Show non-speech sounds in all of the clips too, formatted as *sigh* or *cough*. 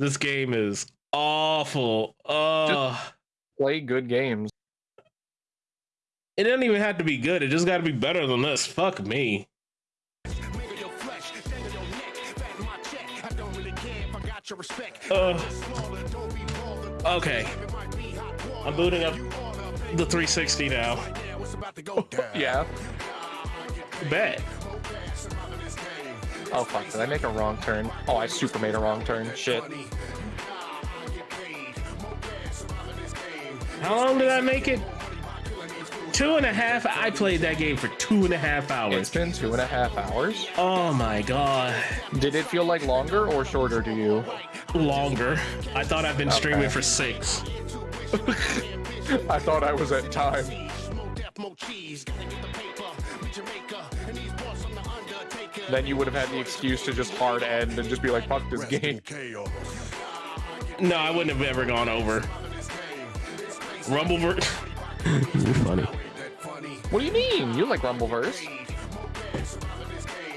This game is awful. Oh, Play good games. it doesn't even have to be good. It just got to be better than this. Fuck me. Uh, okay. I'm booting up the 360 now. *laughs* Yeah. Bet. Oh fuck, did I make a wrong turn? Oh, I super made a wrong turn. Shit. How long did I make it? Two and a half. I played that game for two and a half hours. It's been two and a half hours. Oh my god. Did it feel like longer or shorter to you? Longer. I thought I've been streaming for six. *laughs* I thought I was at time. Then you would have had the excuse to just hard end and just be like, fuck this game. No, I wouldn't have ever gone over. Rumbleverse. *laughs* You're funny. What do you mean? You like Rumbleverse?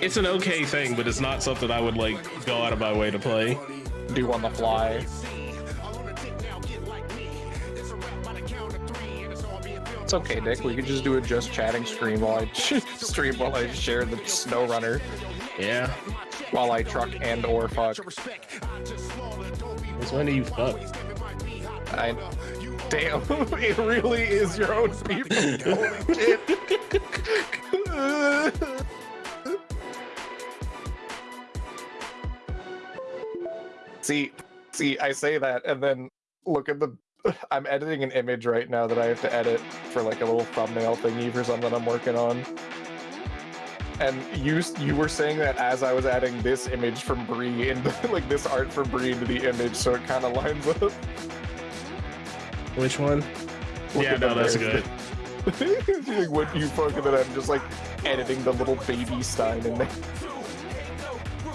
It's an okay thing, but it's not something I would like go out of my way to play. Do on the fly. It's okay, Nick. We could just do a just chatting stream while I *laughs* stream while I share the SnowRunner Yeah. while I truck and or fuck. Since when do you fuck? I damn, *laughs* it really is your own people. *laughs* Holy shit. see, see, I say that, and then look at the. I'm editing an image right now that I have to edit for like a little thumbnail thingy for something I'm working on. And you you were saying that as I was adding this image from Bree into *laughs* like this art from Bree into the image, so it kind of lines up. Which one? Look yeah, at no, the that's nerd. good. *laughs* like what you fucking that I'm just like editing the little baby Stein in there.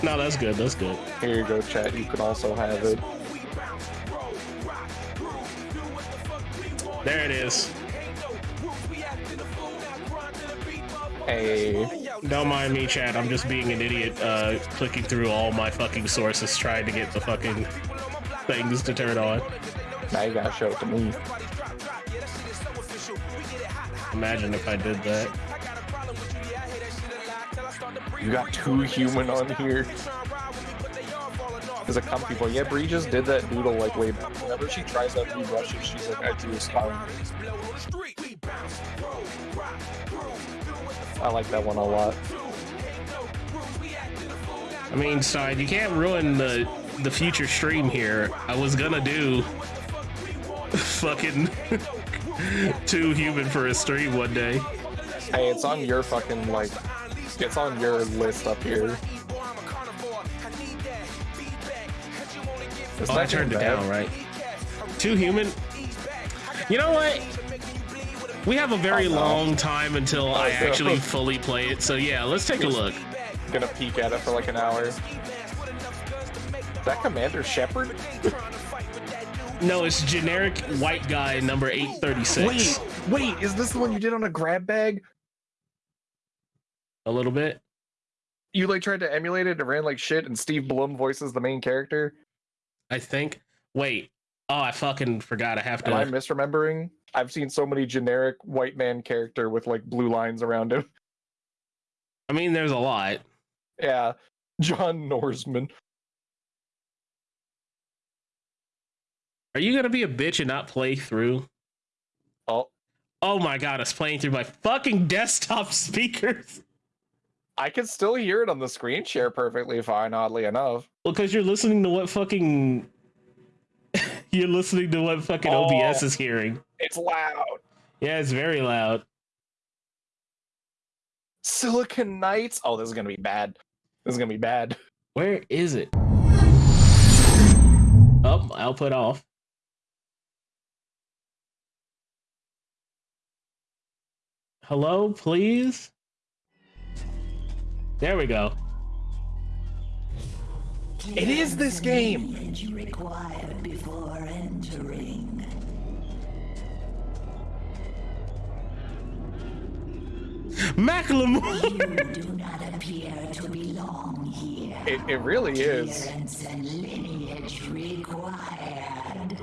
No, that's good. That's good. Here you go, chat. You can also have it. There it is. Hey, Don't mind me, Chad. I'm just being an idiot, uh, clicking through all my fucking sources trying to get the fucking things to turn on. now you gotta show it to me. Imagine if I did that. You got too human on here. There's a comfy boy. Yeah, Bree just did that doodle like way back. Whenever she tries out new brushes, she's like, I do a spine. I like that one a lot. I mean, side, you can't ruin the the future stream here. I was gonna do *laughs* fucking *laughs* too human for a stream one day. Hey, it's on your fucking like, it's on your list up here. It's Oh, I turned it down, right? Too human. You know what? We have a very Oh, no. long time until oh, I no. actually fully play it. So yeah, let's take a look. Gonna peek at it for like an hour. Is that Commander Shepard? No, it's generic white guy number 836. Wait, wait, is this the one you did on a grab bag? A little bit. You like tried to emulate it and ran like shit, and Steve Blum voices the main character. I think. Wait. Oh, I fucking forgot. I have to. Am I misremembering? I've seen so many generic white man character with like blue lines around him. I mean, there's a lot. Yeah, John Norsman. Are you gonna be a bitch and not play through? Oh, Oh my god, it's playing through my fucking desktop *laughs* speakers. I can still hear it on the screen share perfectly fine. Oddly enough. Well, because you're listening to what fucking. *laughs* you're listening to what fucking Oh. OBS is hearing. It's loud. Yeah, it's very loud. Silicon Knights. Oh, this is gonna be bad. This is gonna be bad. Where is it? Oh, output off. Hello, please? There we go. It is this game. That you require before entering. Macklemore! You do not appear to belong here. It, it really is. Appearance and lineage required.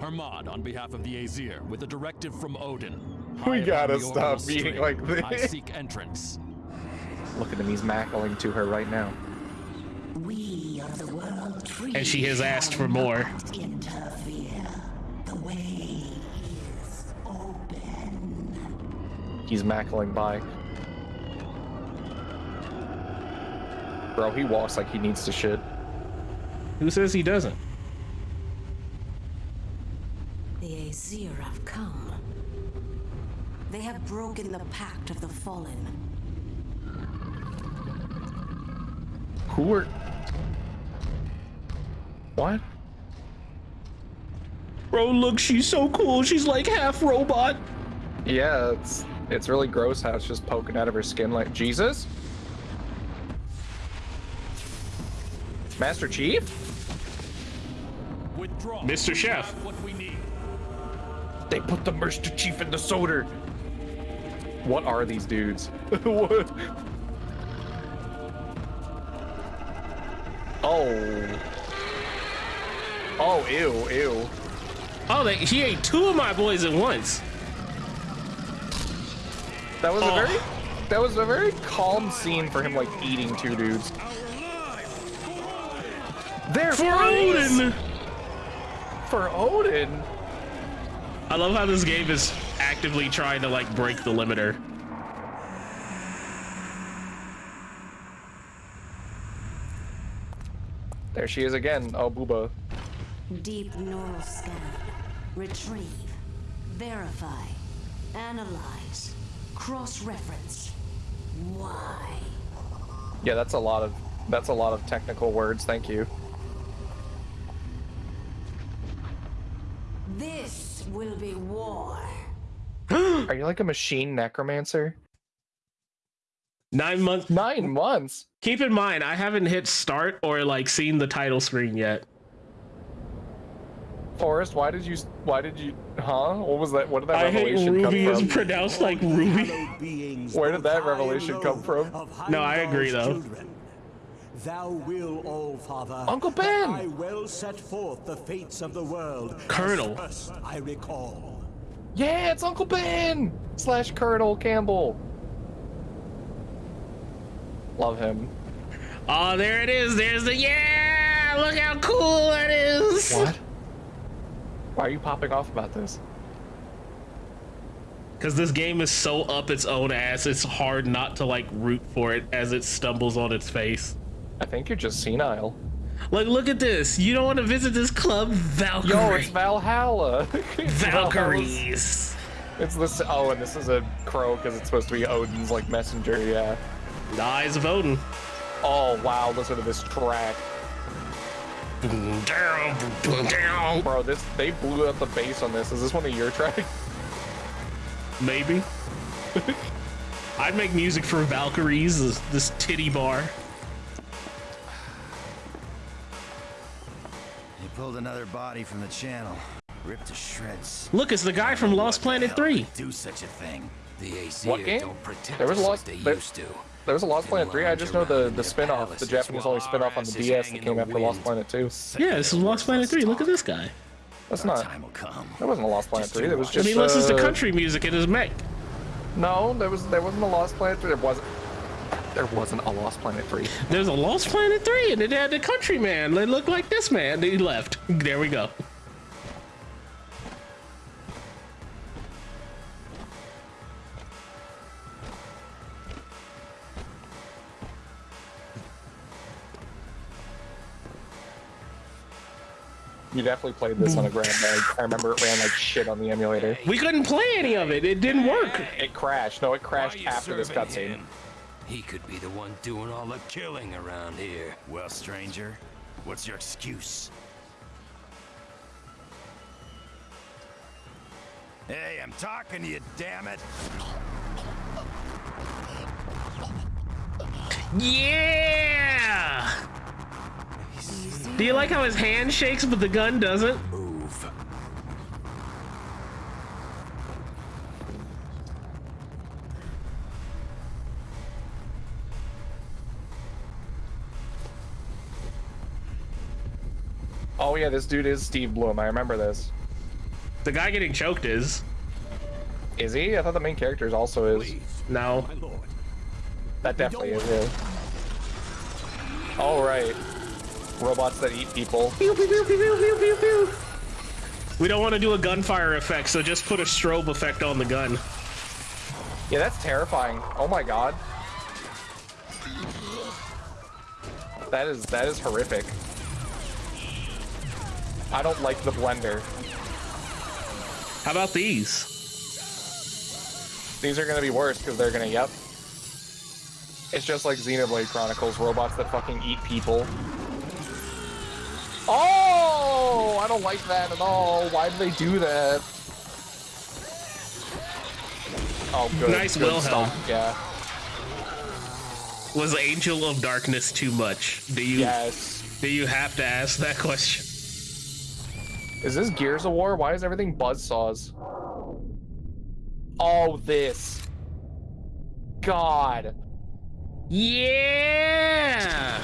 Hermod on behalf of the Aesir with a directive from Odin. We gotta stop being string, like I seek entrance. Look at him, he's mackling to her right now. We of the world tree. And she has asked for more. The way is open. He's mackling by. Bro, he walks like he needs to shit. Who says he doesn't? The Aesir have come. They have broken the pact of the fallen. Who are... What? Bro, look, she's so cool. She's like half robot. Yeah, it's it's really gross how it's just poking out of her skin like Jesus. Master Chief? Withdraw. Mr. Chef. What we need. They put the Master Chief in the soda. What are these dudes? *laughs* what? Oh. Oh, ew, ew. Oh, they, he ate two of my boys at once. That was Oh. a very that was a very calm scene for him like eating two dudes. They're For friends! Odin. For Odin. I love how this game is actively trying to like break the limiter. There she is again. Oh, Booba. Deep neural scan. Retrieve. Verify. Analyze. Cross-reference. Why? Yeah, that's a lot of that's a lot of technical words. Thank you. This will be war. *gasps* Are you like a machine necromancer? Nine months. Nine months. Keep in mind, I haven't hit start or like seen the title screen yet. Forrest, why did you why did you huh? What was that? What did that I hate revelation Ruby come is from? pronounced like Ruby. Where did that revelation come from? No, I agree, though. Thou will, all father. Uncle Ben! I will set forth the fates of the world. Colonel. I recall. Yeah, it's Uncle Ben slash Colonel Campbell. Love him. Oh, there it is. There's the yeah. Look how cool that is. What? Why are you popping off about this? Because this game is so up its own ass, it's hard not to like root for it as it stumbles on its face. I think you're just senile. Like, look at this. You don't want to visit this club, Valkyrie. Yo, *laughs* it's Valhalla. Valkyries. It's this. Oh, and this is a crow because it's supposed to be Odin's like messenger. Yeah. The eyes of Odin. Oh wow, listen to this track, Down, down. bro. This they blew up the bass on this. Is this one of your tracks? Maybe. *laughs* I'd make music for Valkyries, this, this titty bar. He pulled another body from the channel, ripped to shreds. Look, it's the guy from Lost Planet 3. Do such a thing. The Aesir What game? don't protect There was Lost- like they used to. There was a Lost Planet 3. I just know the the in spin-off, the Japanese only while spin-off on the DS that came after Lost. Planet 2. Yeah, this is Lost Planet 3. Look at this guy. That's Our not. time will come. That wasn't a Lost Planet 3. you That was watch. just. and he listens to uh, country music in his mech. No, there was there wasn't a Lost Planet 3. There wasn't. There wasn't a Lost Planet 3. There's a Lost Planet 3, and it had the country man. They looked like this man. He left. There we go. You definitely played this on a Grand Mag. I remember it ran like shit on the emulator. We couldn't play any of it. It didn't work. It crashed. No, it crashed after this cutscene. He could be the one doing all the killing around here. Well, stranger, what's your excuse? Hey, I'm talking to you, damn it! Yeah! Do you like how his hand shakes but the gun doesn't? Move. Oh yeah, this dude is Steve Blum. I remember this. The guy getting choked is. Is he? I thought the main character is also is. No. My lord. That definitely is. him. All right. Robots that eat people. Pew, pew, pew, pew, pew, pew, pew. We don't want to do a gunfire effect, so just put a strobe effect on the gun. Yeah, that's terrifying. Oh my god. That is that is horrific. I don't like the blender. How about these? These are gonna be worse because they're gonna yep. It's just like Xenoblade Chronicles, robots that fucking eat people. Oh, I don't like that at all. Why do they do that? Oh, good. Nice good Wilhelm. stuff, Yeah. Was Angel of Darkness too much? Do you Yes. do you have to ask that question? Is this Gears of War? Why is everything buzzsaws? Oh, this. God. Yeah.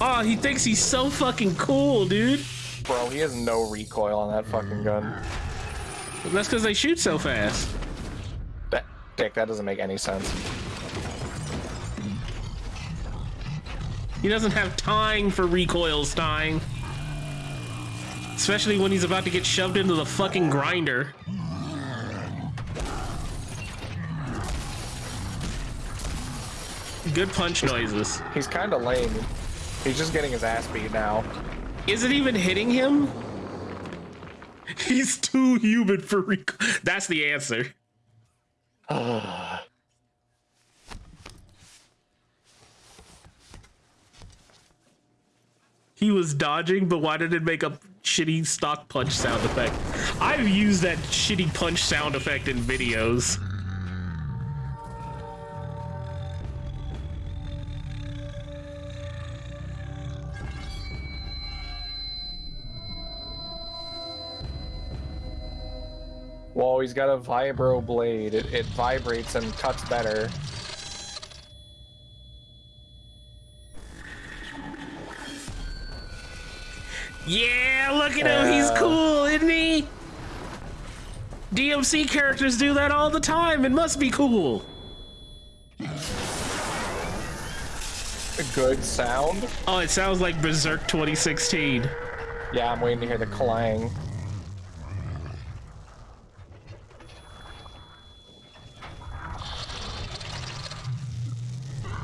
Oh, he thinks he's so fucking cool, dude. Bro, he has no recoil on that fucking gun. That's because they shoot so fast. That, Dick, that doesn't make any sense. He doesn't have time for recoils dying. Especially when he's about to get shoved into the fucking grinder. Good punch noises. He's kind of lame. He's just getting his ass beat now. Is it even hitting him? He's too human for recoil. That's the answer. *sighs* He was dodging, but why did it make a shitty stock punch sound effect? I've used that shitty punch sound effect in videos. Well, he's got a vibro blade. It, it vibrates and cuts better. Yeah, look at him. He's cool, isn't he? DMC characters do that all the time. It must be cool. A good sound. Oh, it sounds like Berserk 2016. Yeah, I'm waiting to hear the clang.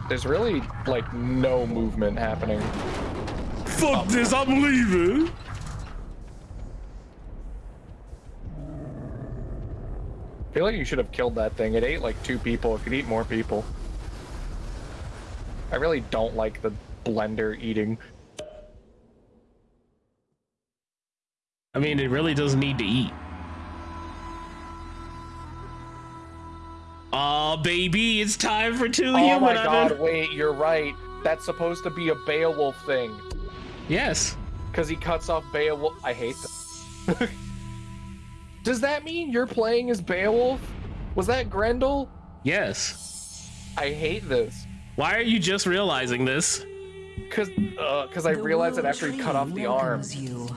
There's really, like, no movement happening. Fuck um, this, I'm leaving. I feel like you should have killed that thing. It ate like two people. It could eat more people. I really don't like the blender eating. I mean, it really doesn't need to eat. Oh, baby, it's time for two Oh human. my god, been- wait, you're right. That's supposed to be a Beowulf thing. Yes. Because he cuts off Beowulf. I hate that. *laughs* Does that mean you're playing as Beowulf? Was that Grendel? Yes. I hate this. Why are you just realizing this? Cause, uh, cause I The realized it after he cut off the arm. welcomes You.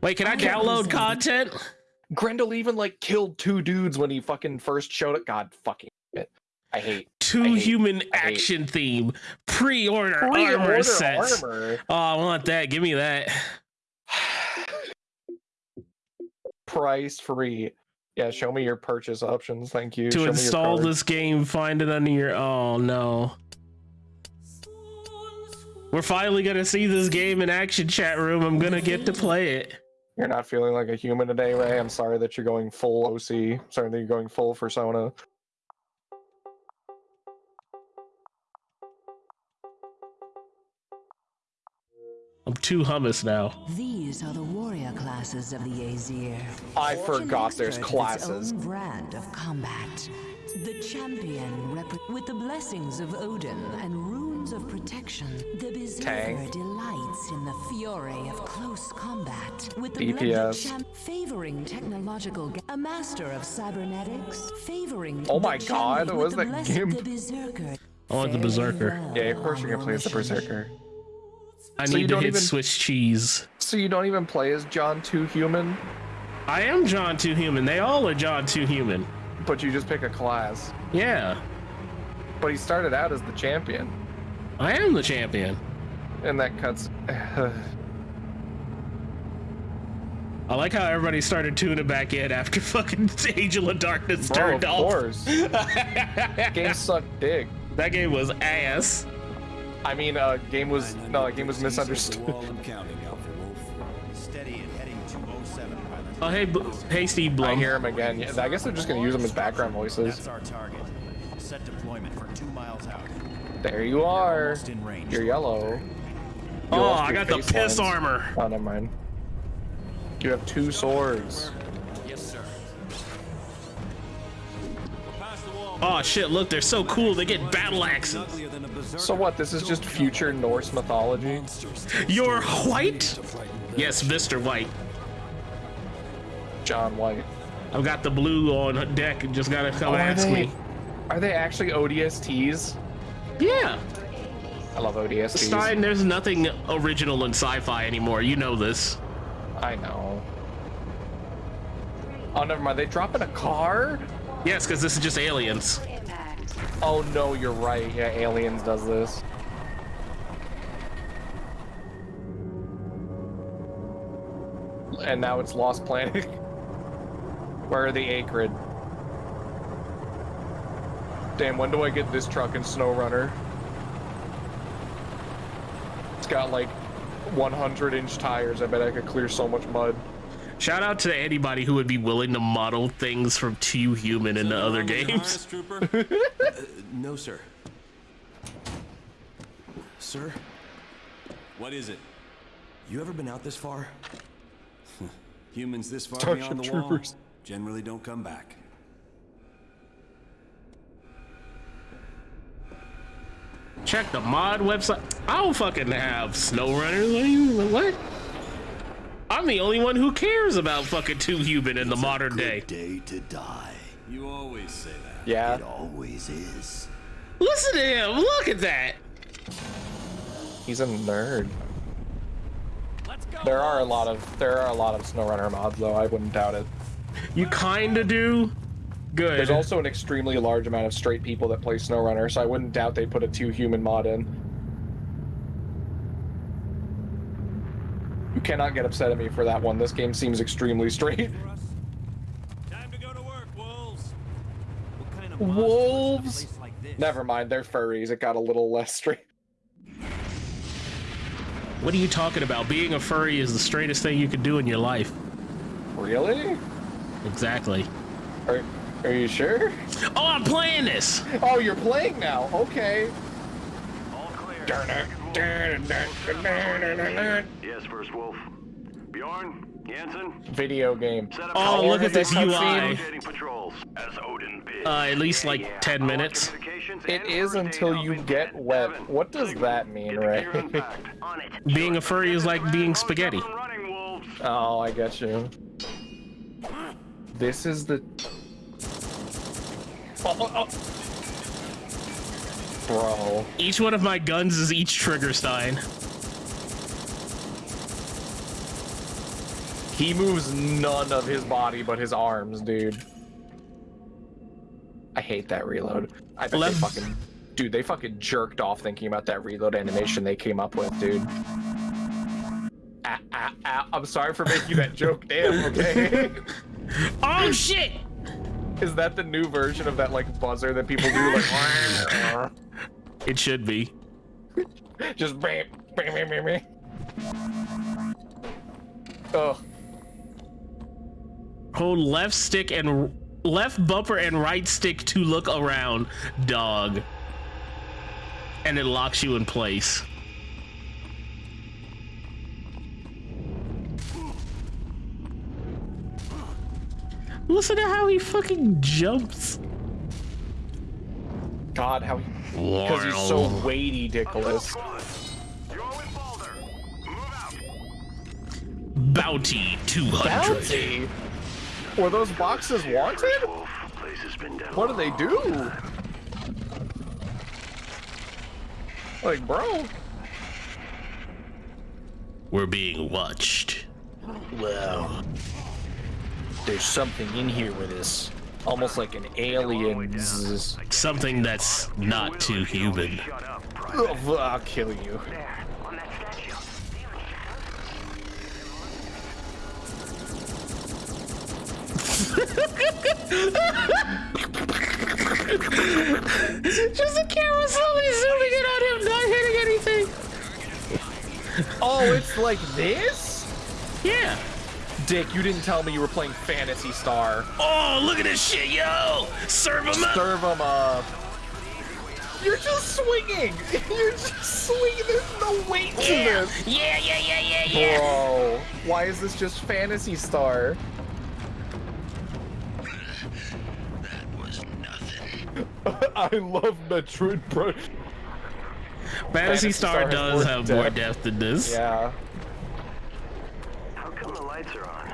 Wait, can I can't download listen. content? Grendel even like killed two dudes when he fucking first showed it. God fucking it. I hate Two I hate- human I hate- action theme. Pre-order armor Pre-order sets. armor. Oh, I want that. Give me that. *sighs* Price free. Yeah, show me your purchase options. Thank you. To your install this game, find it under your. Oh no. We're finally gonna see this game in action chat room. I'm gonna get to play it. You're not feeling like a human today, Ray. I'm sorry that you're going full OC. Sorry that you're going full persona. I'm two hummus now. These are the warrior classes of the Aesir. I forgot there's expert at its classes. own brand of combat. The champion rep- with the blessings of Odin and runes of protection. The berserker Tank. delights in the fury of close combat. With the DPS. favoring technological a master of cybernetics favoring Oh my God, champion was that blessed- Gimp? the berserker. I want the berserker. well, Yeah, of course you're gonna play as the Berserker. I So you need to don't hit even- Swiss cheese. So you don't even play as John Too Human, I am John Too Human. They all are John Too Human. but you just pick a class. Yeah, But he started out as the champion, I am the champion. and that cuts. *sighs* I like how everybody started tuning back in after *laughs* fucking Angel of Darkness Bro, turned of off. course. *laughs* game sucked dick. That game was ass. I mean, uh, game was no, game was misunderstood. I'm counting, Alpha Wolf. Steady and heading 207. Oh hey, B- hey Steve I Blum. hear him again. Yeah, I guess they're just gonna use them as background voices. That's our target. Set deployment for two miles out. There you are. Almost in range. You're yellow. Oh, you Oh, I got the piss lines. armor. Oh, never mind. You have two swords. Yes, sir. Oh shit! Look, they're so cool. They get battle axes. So what? This is just future Norse mythology. You're white? Yes, Mr. White. John White. I've got the blue on deck. Just gotta come Oh, are ask they- me. Are they actually ODSTs? Yeah, I love ODSTs. Stein. There's nothing original in sci-fi anymore. You know this. I know. Oh, never mind. They drop in a car? Yes, because this is just aliens. Oh no, you're right. Yeah, Aliens does this. And now it's Lost Planet. *laughs* Where are the Akrid? Damn, when do I get this truck in SnowRunner? It's got like 100 inch tires. I bet I could clear so much mud. Shout out to anybody who would be willing to model things from Too Human into other games. *laughs* Uh, no, sir. Sir, What is it? you ever been out this far? *laughs* Humans this far Starship beyond the Troopers. wall generally don't come back. Check the mod website. I don't fucking have SnowRunner. What? do you- What? I'm the only one who cares about fucking Too Human in the modern day. Day to die. You always say that. Yeah. It always is. Listen to him. Look at that. He's a nerd. There are a lot of there are a lot of SnowRunner mods though. I wouldn't doubt it. You kinda do. Good. There's also an extremely large amount of straight people that play SnowRunner, so I wouldn't doubt they put a too human mod in. You cannot get upset at me for that one. This game seems extremely *laughs* straight. Time to go to work, wolves. What kind of Wolves? Never mind, they're furries. It got a little less straight. What are you talking about? Being a furry is the straightest thing you could do in your life. Really? Exactly. Are, are you sure? Oh, I'm playing this. Oh, you're playing now. Okay. Yes, First Wolf. Bjorn, Jansen, Video game. Oh, look at this UI. cutscene? rotating patrols as Odin bids. Uh, at least like 10 minutes. communications It and is first aid until you get wet. What does that mean, Ray? gear unpacked. *laughs* On it. Being a furry is like being spaghetti. Oh, I get you. This is the. Oh, oh, oh. Bro. Each one of my guns is each trigger Stein. He moves none of his body but his arms, dude. I hate that reload. I bet Left- they fucking. Dude, they fucking jerked off thinking about that reload animation they came up with, dude. Ah, ah, ah. I'm sorry for making that joke, damn, okay? *laughs* Oh shit! Is that the new version of that, like, buzzer that people do? Like, *laughs* It should be. *laughs* just bam, bam, bam, bam, bam. Ugh. Hold left stick and left bumper and right stick to look around, dog. And it locks you in place. Listen to how he fucking jumps. God, how he. because he's so weighty, Dickolas. Bounty 200. Bounty? Were those boxes wanted? What do they do? Like, bro. We're being watched. Well, there's something in here with this. Almost like an alien. Something that's not too human. Oh, I'll kill you. Just the camera slowly zooming in on him, not hitting anything. Oh, it's like this? Yeah. Dick, you didn't tell me you were playing Phantasy Star. Oh, look at this shit, yo! Serve him up! Serve him up. You're just swinging. *laughs* You're just swinging. There's no weight to Yeah, this. yeah, yeah, yeah, yeah, yeah. Bro, why is this just Phantasy Star? That was nothing. *laughs* I love Metroid Prime. Phantasy Star has does more have more depth. depth than this. Yeah. How the lights are on?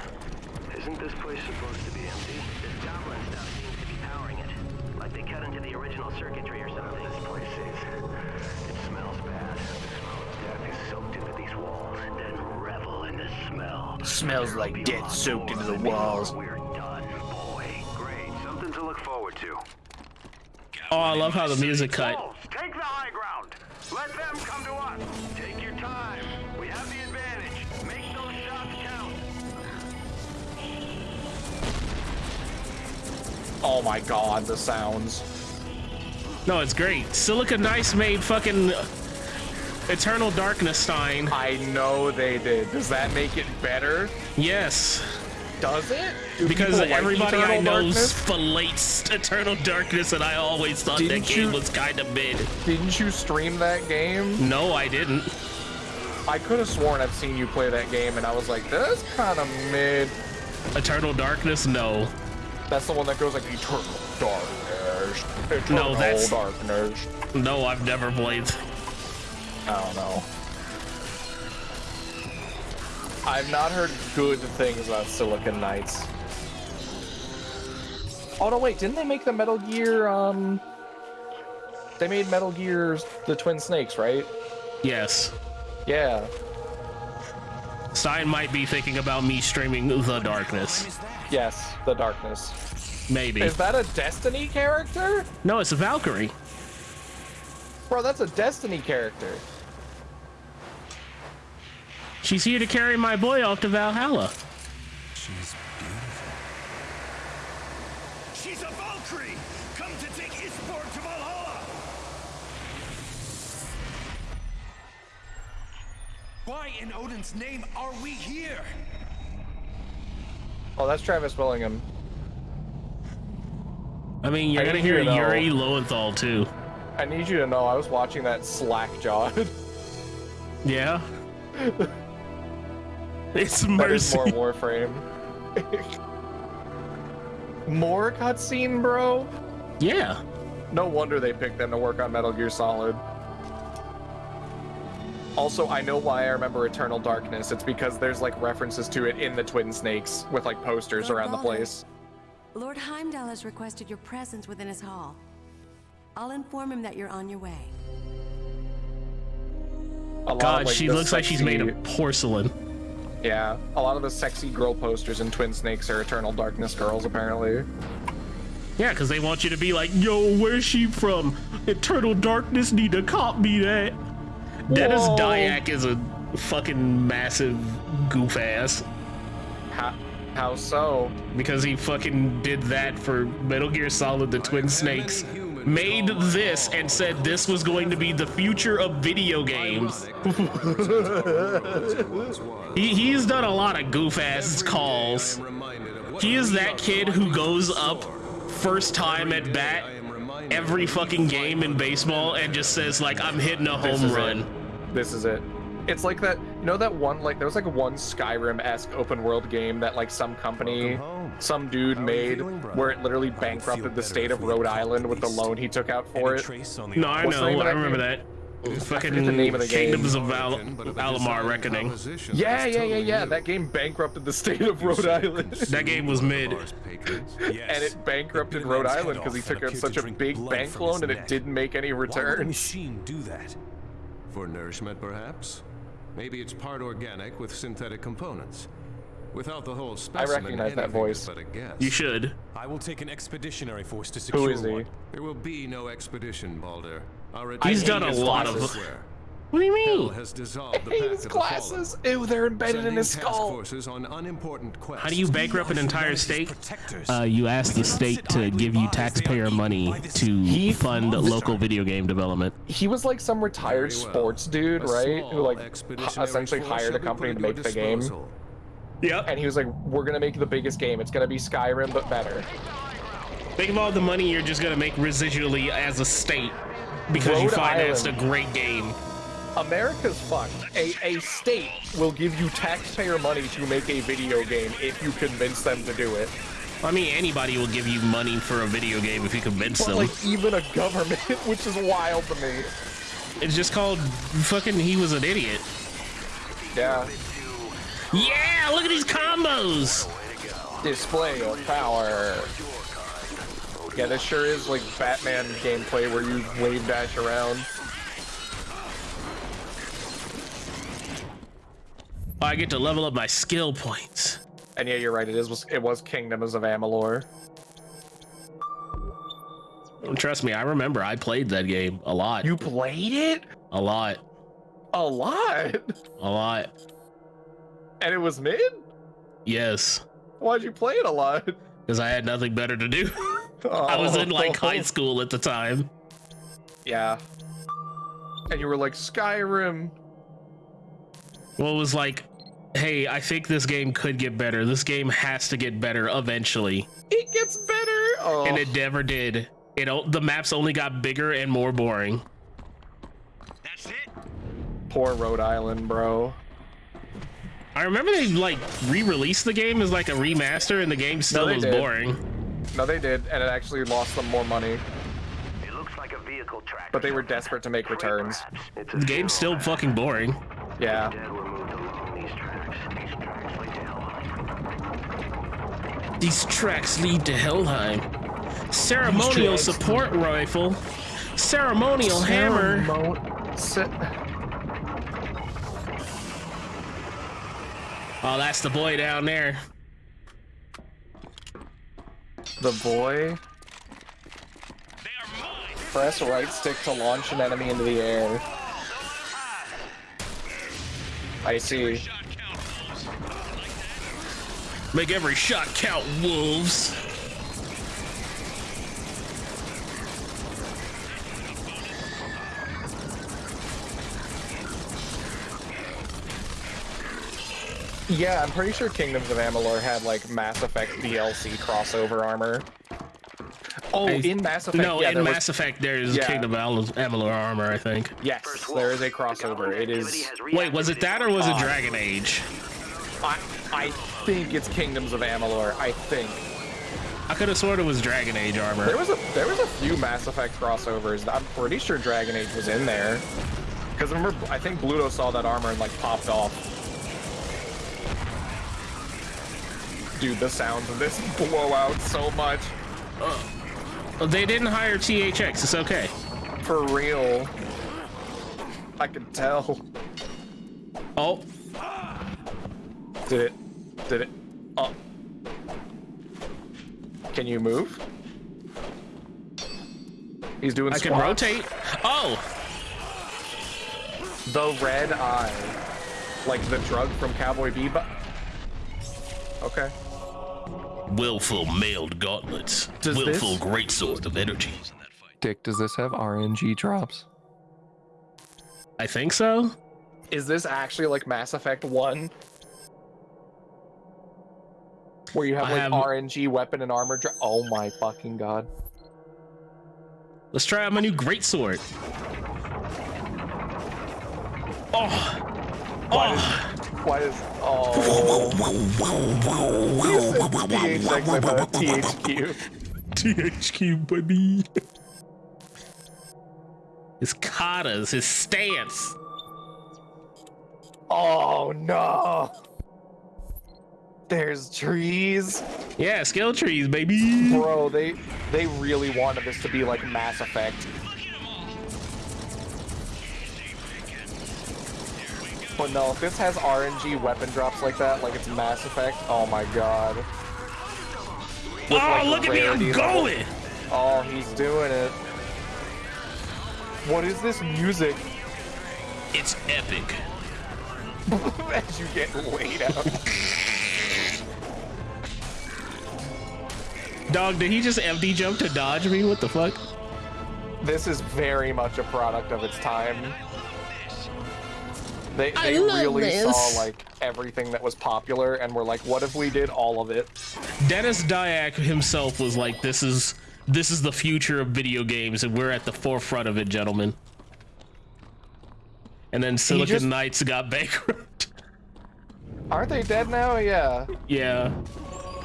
Isn't this place supposed to be empty? This goblin stuff seems to be powering it. Like they cut into the original circuitry or something. This place is... It smells bad. The smell of death is soaked into these walls. Then revel in the smell. Smells like death soaked into the walls. We're done, boy. Great. Something to look forward to. Oh, I love how the music cut. Wolves, take the high ground. Let them come to us. Take your time. Oh my god, the sounds. No, it's great. Silicon Knights made fucking Eternal Darkness Stein. I know they did. Does that make it better? Yes. Does it? Do Because people like everybody I know Darkness? fillets Eternal Darkness, and I always thought that Didn't game you- was kind of mid. Didn't you stream that game? No, I didn't. I could have sworn I've seen you play that game, and I was like, that's kind of mid. Eternal Darkness, no. That's the one that goes like Eternal Darkness. Eternal No, that's- Darkness. No, I've never played. I don't know. I've not heard good things about Silicon Knights. Oh no, wait, didn't they make the Metal Gear, um... They made Metal Gear the Twin Snakes, right? Yes. Yeah. Stein might be thinking about me streaming The Darkness. Yes, the Darkness. Maybe. Is that a Destiny character? No, it's a Valkyrie. Bro, that's a Destiny character. She's here to carry my boy off to Valhalla. She's beautiful. She's a Valkyrie! Come to take Isborg to Valhalla! Why in Odin's name are we here? Oh, that's Travis Willingham. I mean, you're I gonna you hear to Yuri Lowenthal too. I need you to know I was watching that slack-jawed. *laughs* Yeah. *laughs* it's That is mercy. more *laughs* Warframe. more cutscene, bro? Yeah. No wonder they picked them to work on Metal Gear Solid. Also, I know why I remember Eternal Darkness. It's because there's like references to it in the Twin Snakes with like posters Lord around the place. Lord Heimdall has requested your presence within his hall. I'll inform him that you're on your way. A lot of, God, like, she the looks like she's made of porcelain. Yeah, a lot of the sexy girl posters in Twin Snakes are Eternal Darkness girls, apparently. Yeah, because they want you to be like, yo, where's she from? Eternal Darkness need to cop me that. Dennis Whoa. Dyack is a fucking massive goof ass How, how so? because he fucking did that for Metal Gear Solid The Twin Snakes. Made this and said this was going to be the future of video games. *laughs* he, he's done a lot of goof ass calls. He is that kid who goes up first time at bat every fucking game in baseball and just says like I'm hitting a This home is run. It. This is it. It's like that, you know, that one, like, there was like one Skyrim esque open world game that, like, some company, some dude made where it literally bankrupted the state of Rhode Island with the loan he took out for it. No, I What's know. I remember game? that. Fucking forget the name of the game. Kingdoms of Al- Amalur Reckoning. Yeah, yeah, yeah, yeah. That game bankrupted the state of Rhode Island. That game was mid. *laughs* and it bankrupted Rhode Island because he took out such a big bank loan and it didn't make any return. Why would a returns. machine do that? For nourishment, perhaps? Maybe it's part organic with synthetic components. Without the whole specimen, I recognize that voice. but a guess. You should. I will take an expeditionary force to secure Who is he? one. There will be no expedition, Baldur. Our He's done a lot of- *laughs* elsewhere. What do you mean? has dissolved the *laughs* his of the glasses. Ew, they're embedded in his skull. forces on unimportant quests. How do you bankrupt an entire state? Uh, you ask the state to give you taxpayer money to fund local video game development. He was like some retired well. sports dude, right? Who like essentially hired a company to make the game. disposal. Yep. And he was like, "We're gonna make the biggest game. It's gonna be Skyrim, but better." Think of all the money you're just gonna make residually as a state because you financed Island. a great game. America's fucked. A a state will give you taxpayer money to make a video game if you convince them to do it. I mean, anybody will give you money for a video game if you convince But them. like even a government, *laughs* which is wild to me. It's just called fucking. He was an idiot. Yeah. Yeah, look at these combos. Display of power. Yeah, this sure is like Batman gameplay where you wave dash around. I get to level up my skill points. And yeah, you're right. It is. Was it was Kingdoms of Amalur? Trust me, I remember I played that game a lot. You played it A lot. a lot, *laughs* A lot. and it was mid. Yes. Why'd you play it a lot? Because I had nothing better to do. *laughs* I was in like high oh. school at the time. Yeah. And you were like Skyrim. Well, it was like, hey, I think this game could get better. This game has to get better eventually. It gets better. Oh. And it never did. It o- the maps only got bigger and more boring. That's it? Poor Rhode Island, bro. I remember they like re-released the game as like a remaster, and the game still they was did. boring. No, they did, and it actually lost them more money. It looks like a vehicle track. But they were desperate to make returns. It's The game's still fucking boring. Yeah. Dead were moved along these tracks. Lead to Helheim. These tracks lead to Helheim. Ceremonial support rifle. Ceremonial hammer. Ce- Oh, that's the boy down there. The boy. Press right stick to launch an enemy into the air. I see. Make every shot count, wolves. Yeah, I'm pretty sure Kingdoms of Amalur had like Mass Effect DLC crossover armor. Oh, I- in Mass Effect, No, yeah, in there was- Mass Effect, there's Yeah. Kingdom of Al- Amalur armor, I think. Yes, there is a crossover. It is. Wait, was it that or was it Dragon Age? I, I think it's Kingdoms of Amalur. I think I could have sworn it was Dragon Age armor. there was a there was a few Mass Effect crossovers. I'm pretty sure Dragon Age was in there. Because remember, I think Bluto saw that armor and like popped off. Dude, the sounds of this blow out so much. Oh, They didn't hire THX. It's okay. For real. I can tell. Oh, Did it? Did it? Oh. Can you move? He's doing I can rotate. Oh, The red eye. Like the drug from Cowboy Bebop. Okay. Willful mailed gauntlets. Does willful this- great sword of energy. Dick, does this have RNG drops? I think so. Is this actually like Mass Effect 1? Where you have I like have- RNG weapon and armor drop? Oh my fucking god. Let's try out my new great sword. Oh, Why does, why does, oh. THX, I thought THQ. THQ, baby. His katas, his stance. Oh no! There's trees. Yeah, skill trees, baby. Bro, they they really wanted this to be like Mass Effect. But no, if this has RNG weapon drops like that, like it's Mass Effect, oh my god. With, oh, like, look at me, I'm level. going. Oh, he's doing it. What is this music? It's epic. *laughs* As you get laid out. Dog, did he just empty jump to dodge me? What the fuck? This is very much a product of its time. They, they really this. saw like everything that was popular and were like, what if we did all of it? Dennis Dyack himself was like, "This is this is the future of video games, and we're at the forefront of it, gentlemen." And then Silicon just- Knights got *laughs* bankrupt. Aren't they dead now? Yeah. yeah,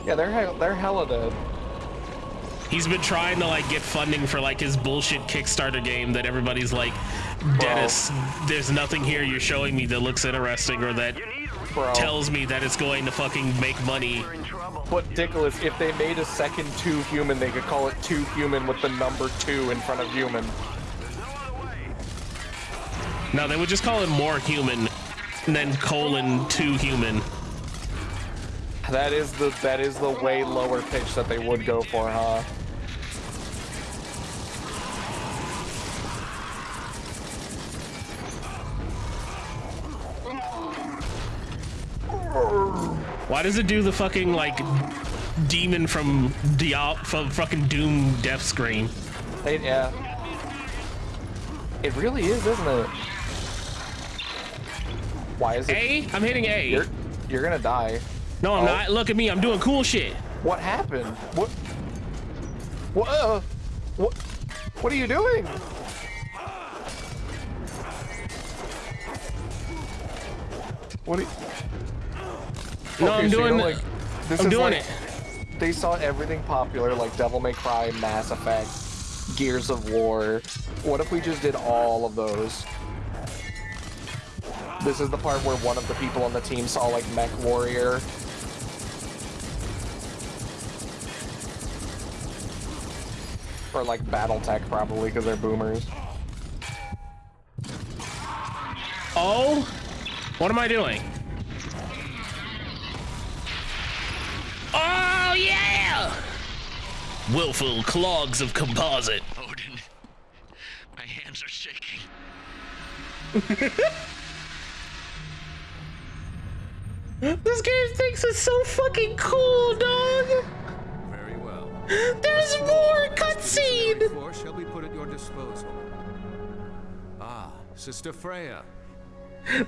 Yeah, they're he- they're hella dead. He's been trying to like get funding for like his bullshit Kickstarter game that everybody's like, Dennis, there's nothing here you're showing me that looks interesting or that Bro. tells me that it's going to fucking make money. But Dickolas, if they made a second too human, they could call it two human with the number two in front of human. No, they would just call it more human, and then colon two human. That is the that is the way lower pitch that they would go for, huh? Why does it do the fucking like demon from Dial from fucking Doom death screen? It, yeah. It really is, isn't it? Why is it? A? I'm hitting A. You're, you're gonna die. No, I'm Oh. not. Look at me. I'm doing cool shit. What happened? What? What? Uh, what? What are you doing? What? Are you... No, I'm so you're doing- like, this I'm is doing like- They saw everything popular, like Devil May Cry, Mass Effect, Gears of War. What if we just did all of those? This is the part where one of the people on the team saw like Mech Warrior. Or like Battletech probably because they're boomers. Oh, what am I doing? Oh yeah! Willful clogs of composite. Odin, my hands are shaking. *laughs* This game thinks it's so fucking cool, dog. Very well. There's more cutscene. Force shall be put at your disposal. Ah, Sister Freya.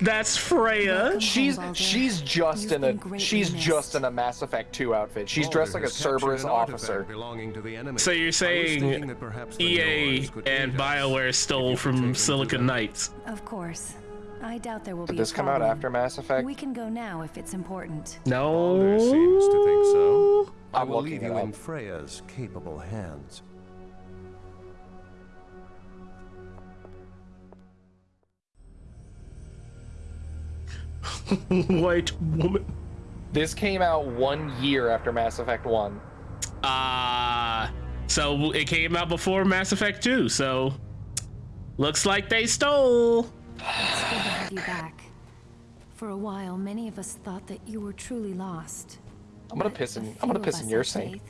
That's Freya. She's she's just in a she's just in a Mass Effect 2 outfit. She's dressed like a Cerberus officer. Belonging to the enemy. So you're saying that perhaps the EA and. BioWare stole from Silicon Knights? Of course. I doubt there will Did be this a come out after Mass Effect? We can go now if it's important. No. There seems to think so. I I'm will leave you up. in Freya's capable hands. *laughs* White woman. This came out one year after Mass Effect 1. Uh so it came out before Mass Effect 2, so looks like they stole. It's good to have you back. For a while, many of us thought that you were truly lost. I'm gonna But piss in I'm gonna piss in your have sink.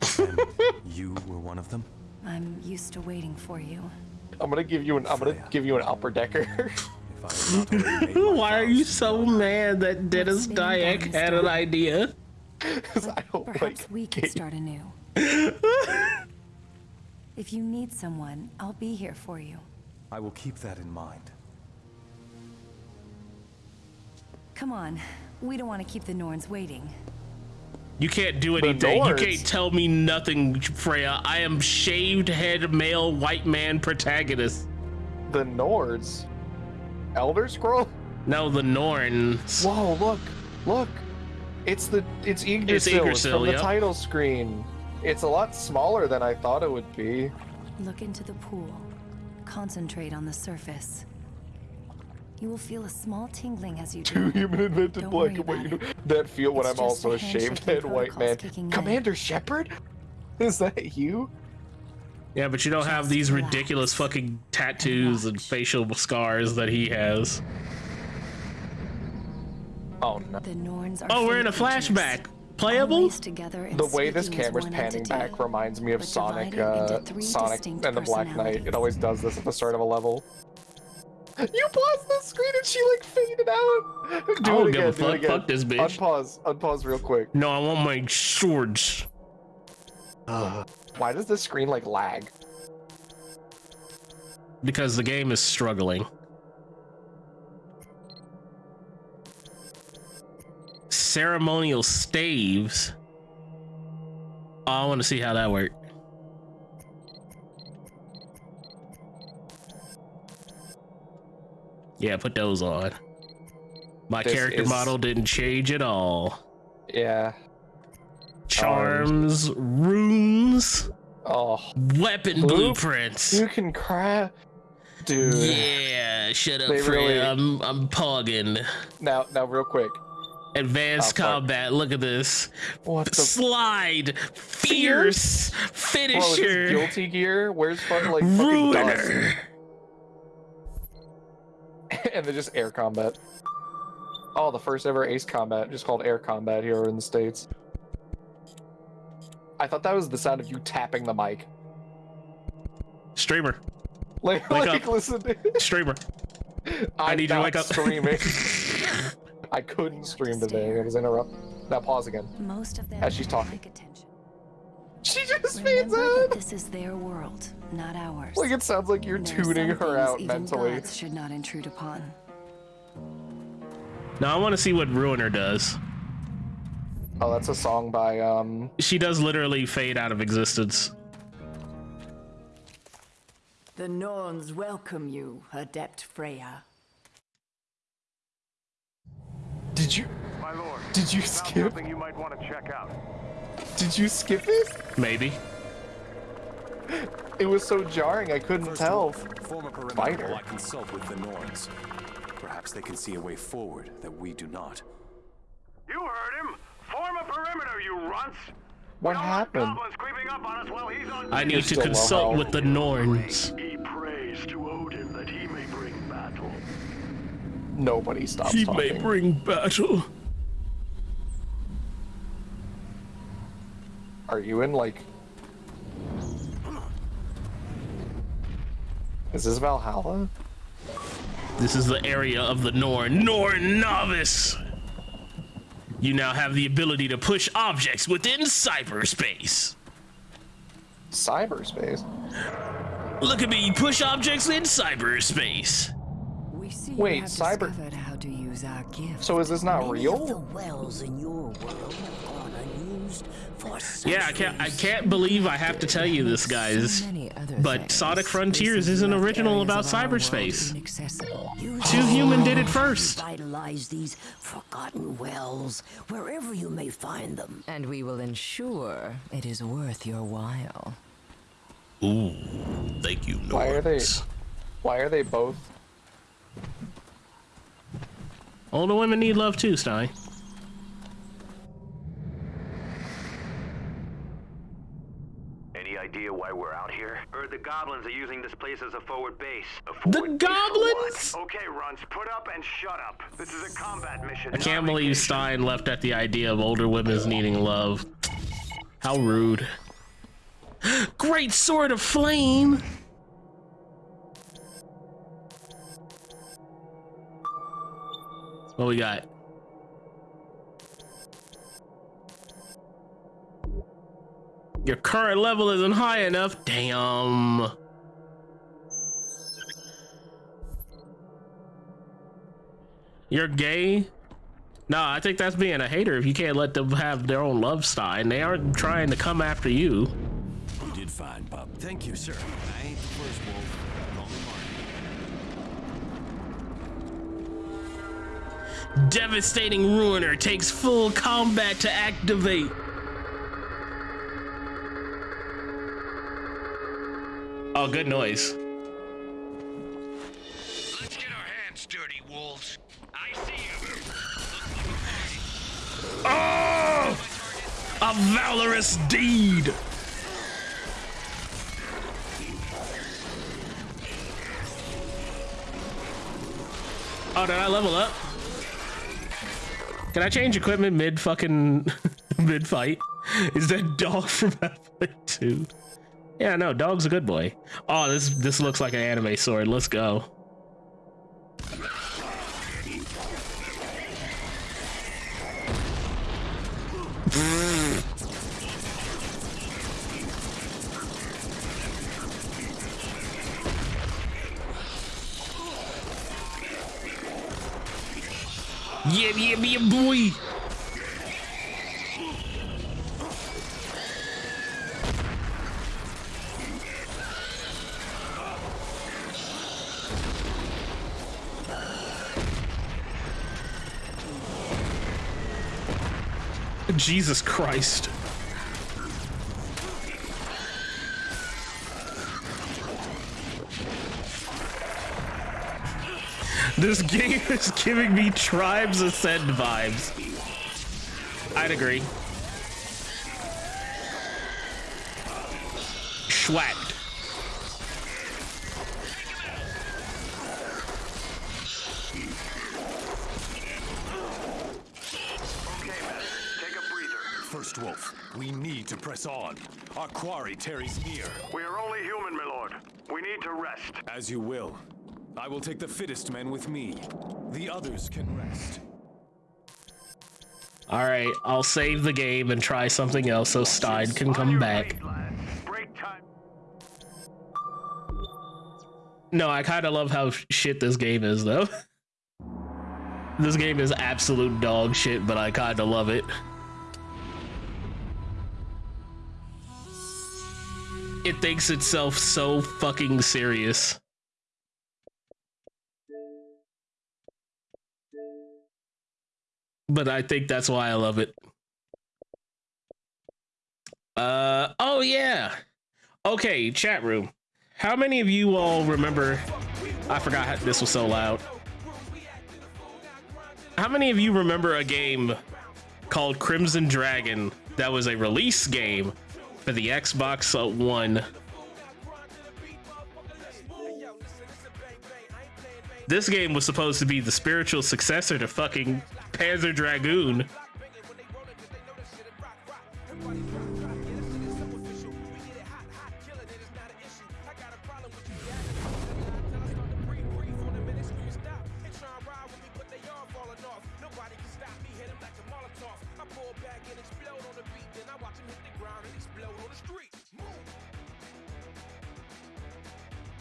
*laughs* You were one of them? I'm used to waiting for you. I'm gonna give you an I'm gonna give you an upper decker. *laughs* If I had not already made my *laughs* Why are you so mad that Dennis stay Dyack had an idea? 'Cause *laughs* I don't Perhaps like we could games. start anew. *laughs* if you need someone, I'll be here for you. I will keep that in mind. Come on. We don't want to keep the Norns waiting. You can't do anything. You can't tell me nothing, Freya. I am shaved head male white man protagonist. The Nords. Elder Scroll? No, the Norns. Whoa! Look, look. It's the it's Yggdrasil, it's Yggdrasil from yep. the title screen. It's a lot smaller than I thought it would be. Look into the pool. Concentrate on the surface. You will feel a small tingling as you do. Too Human invented black and white. That feel when I'm also a shaved head white man. Commander. Shepard? *laughs* Is that you? Yeah, but you don't have these ridiculous fucking tattoos and facial scars that he has. Oh no. oh, we're in a flashback. Playable? The way this camera's panning back reminds me of Sonic, uh, Sonic and the Black Knight. It always does this at the start of a level. You paused the screen and she like faded out. Do I don't again, a fuck. Fuck this bitch. Unpause. Unpause real quick. No, I want my swords. Uh. Why does this screen like lag? Because the game is struggling. Ceremonial staves. Oh, I want to see how that worked. Yeah, put those on. My this character is... model didn't change at all. Yeah. Charms, um... Oh, weapon blueprints. You can cry, dude. Yeah, shut up, they Really... I'm I'm pogging. Now, now, real quick. Advanced oh, combat. Look at this. What the slide? Fierce, fierce? finisher. Bro, guilty gear. Where's fun like ruiner? *laughs* and they're just air combat. Oh, the first ever ace combat, just called air combat here in the states. I thought that was the sound of you tapping the mic. Streamer. *laughs* Like, wake like up. listen. Streamer. I'm I need you to wake up. *laughs* Streaming. I couldn't stream today. I was interrupted. Now pause again. Most of them as she's talking. Attention. She just fades out. This is their world, not ours. Like it sounds like you're there tuning her out mentally. should not intrude upon. Now I want to see what Ruiner does. Oh, that's a song by um. She does literally fade out of existence. The Norns welcome you, adept Freya. Did you? My lord. Did you skip? You might want to check out. Did you skip it? Maybe. It was so jarring, I couldn't First tell. Form a perimeter while I consult with the Norns. Perhaps they can see a way forward that we do not. You heard him! Form a perimeter, you runts! What happened? I need to consult with the Norns. He prays to Odin that he may bring battle. Nobody stops He talking. may bring battle. Are you in, like... Is this Valhalla? This is the area of the Norn. Norn Novice! You now have the ability to push objects within cyberspace. Cyberspace? Look at me push objects in cyberspace. Wait, cyber. So is this not Many real? Yeah, I can't. I can't believe I have to tell you this, guys. But Sonic Frontiers is an original about cyberspace. Too Human did it first. Vitalize these forgotten wells wherever you may find them, and we will ensure it is worth your while. Ooh, thank you, Nords. Why are they? Why are they both? Older women need love too, Stein. heard the goblins are using this place as a forward base. A forward the goblins? Okay, Runs, put up and shut up. This is a combat mission. I can't believe. Stein left at the idea of older women's needing love. How rude. *gasps* Great sword of flame! What we got? Your current level isn't high enough. Damn. You're gay? No, I think that's being a hater if you can't let them have their own love style and they aren't trying to come after you. You did fine, Pop. Thank you, sir. I ain't the first wolf. Devastating Ruiner takes full combat to activate. Oh, good noise. Let's get our hands dirty, wolves. I see you. Oh! A valorous deed! Oh, did I level up? Can I change equipment mid fucking *laughs* mid fight? Is that dog from Half-Life 2? Yeah, no, dog's a good boy. Oh, this this looks like an anime sword. Let's go. Yeah, yeah, yeah, boy. Jesus Christ. This game *laughs* is giving me Tribes Ascend vibes. I'd agree. Schwacked. First Wolf, we need to press on. Our quarry tarries near. We are only human, my lord. We need to rest. As you will. I will take the fittest men with me. The others can rest. All right, I'll save the game and try something else so Stein can come back. No, I kind of love how shit this game is, though. *laughs* this game is absolute dog shit, but I kind of love it. It thinks itself so fucking serious. But I think that's why I love it. Uh, oh yeah. Okay, chat room. How many of you all remember? I forgot how, this was so loud. How many of you remember a game called Crimson Dragon that was a release game for the Xbox One? This game was supposed to be the spiritual successor to fucking Panzer Dragoon.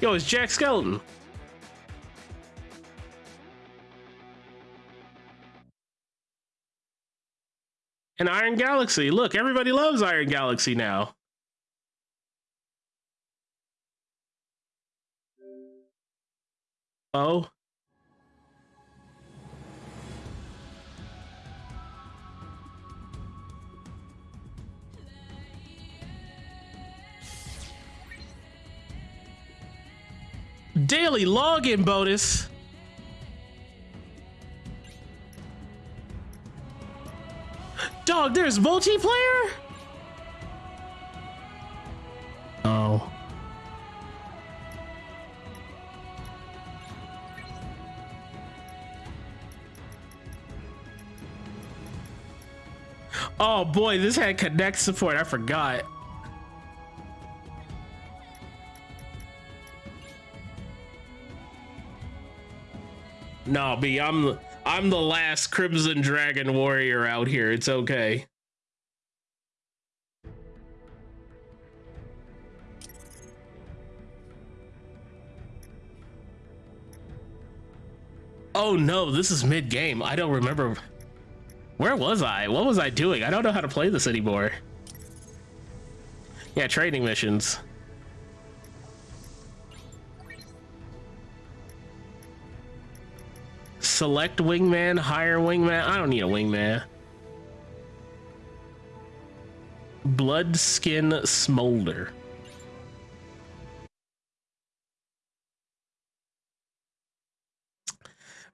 Yo, it's Jack Skeleton. And Iron Galaxy. Look, everybody loves Iron Galaxy now. Oh. Daily login bonus. Dog, there's multiplayer? Oh. Oh boy, this had Kinect support. I forgot. No, B, I'm I'm the last Crimson Dragon warrior out here. It's okay. Oh no, this is mid game. I don't remember. Where was I? What was I doing? I don't know how to play this anymore. Yeah, training missions. Select wingman, hire wingman. I don't need a wingman. Blood skin smolder.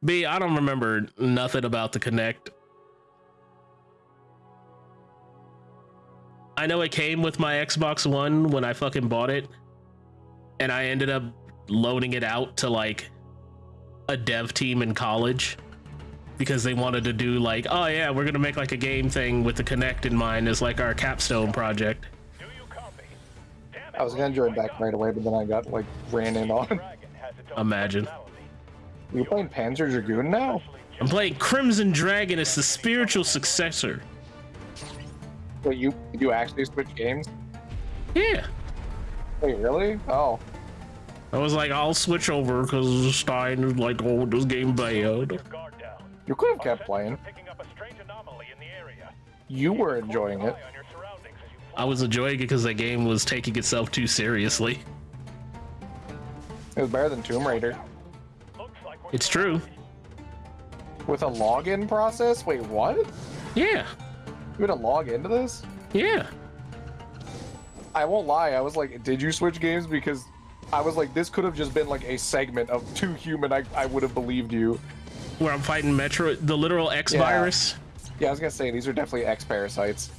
B, I don't remember nothing about the Kinect. I know it came with my Xbox One when I fucking bought it, and I ended up loaning it out to like a dev team in college because they wanted to do like, oh yeah, we're gonna make like a game thing with the Kinect in mind as like our capstone project. I was gonna join back right away, but then I got like ran in on. Imagine. You playing Panzer Dragoon now? I'm playing Crimson Dragon as the spiritual successor. Wait, you you actually switch games? Yeah. Wait, really? Oh. I was like, I'll switch over because Stein is like, oh, this game bad. You could have kept playing. You were enjoying it. I was enjoying it because the game was taking itself too seriously. It was better than Tomb Raider. It's true. With a login process? Wait, what? Yeah. You had to log into this? Yeah. I won't lie, I was like, did you switch games? Because I was like, this could have just been like a segment of too human, I, I would have believed you. Where I'm fighting Metroid, the literal X Yeah. virus. Yeah, I was gonna say, these are definitely X parasites.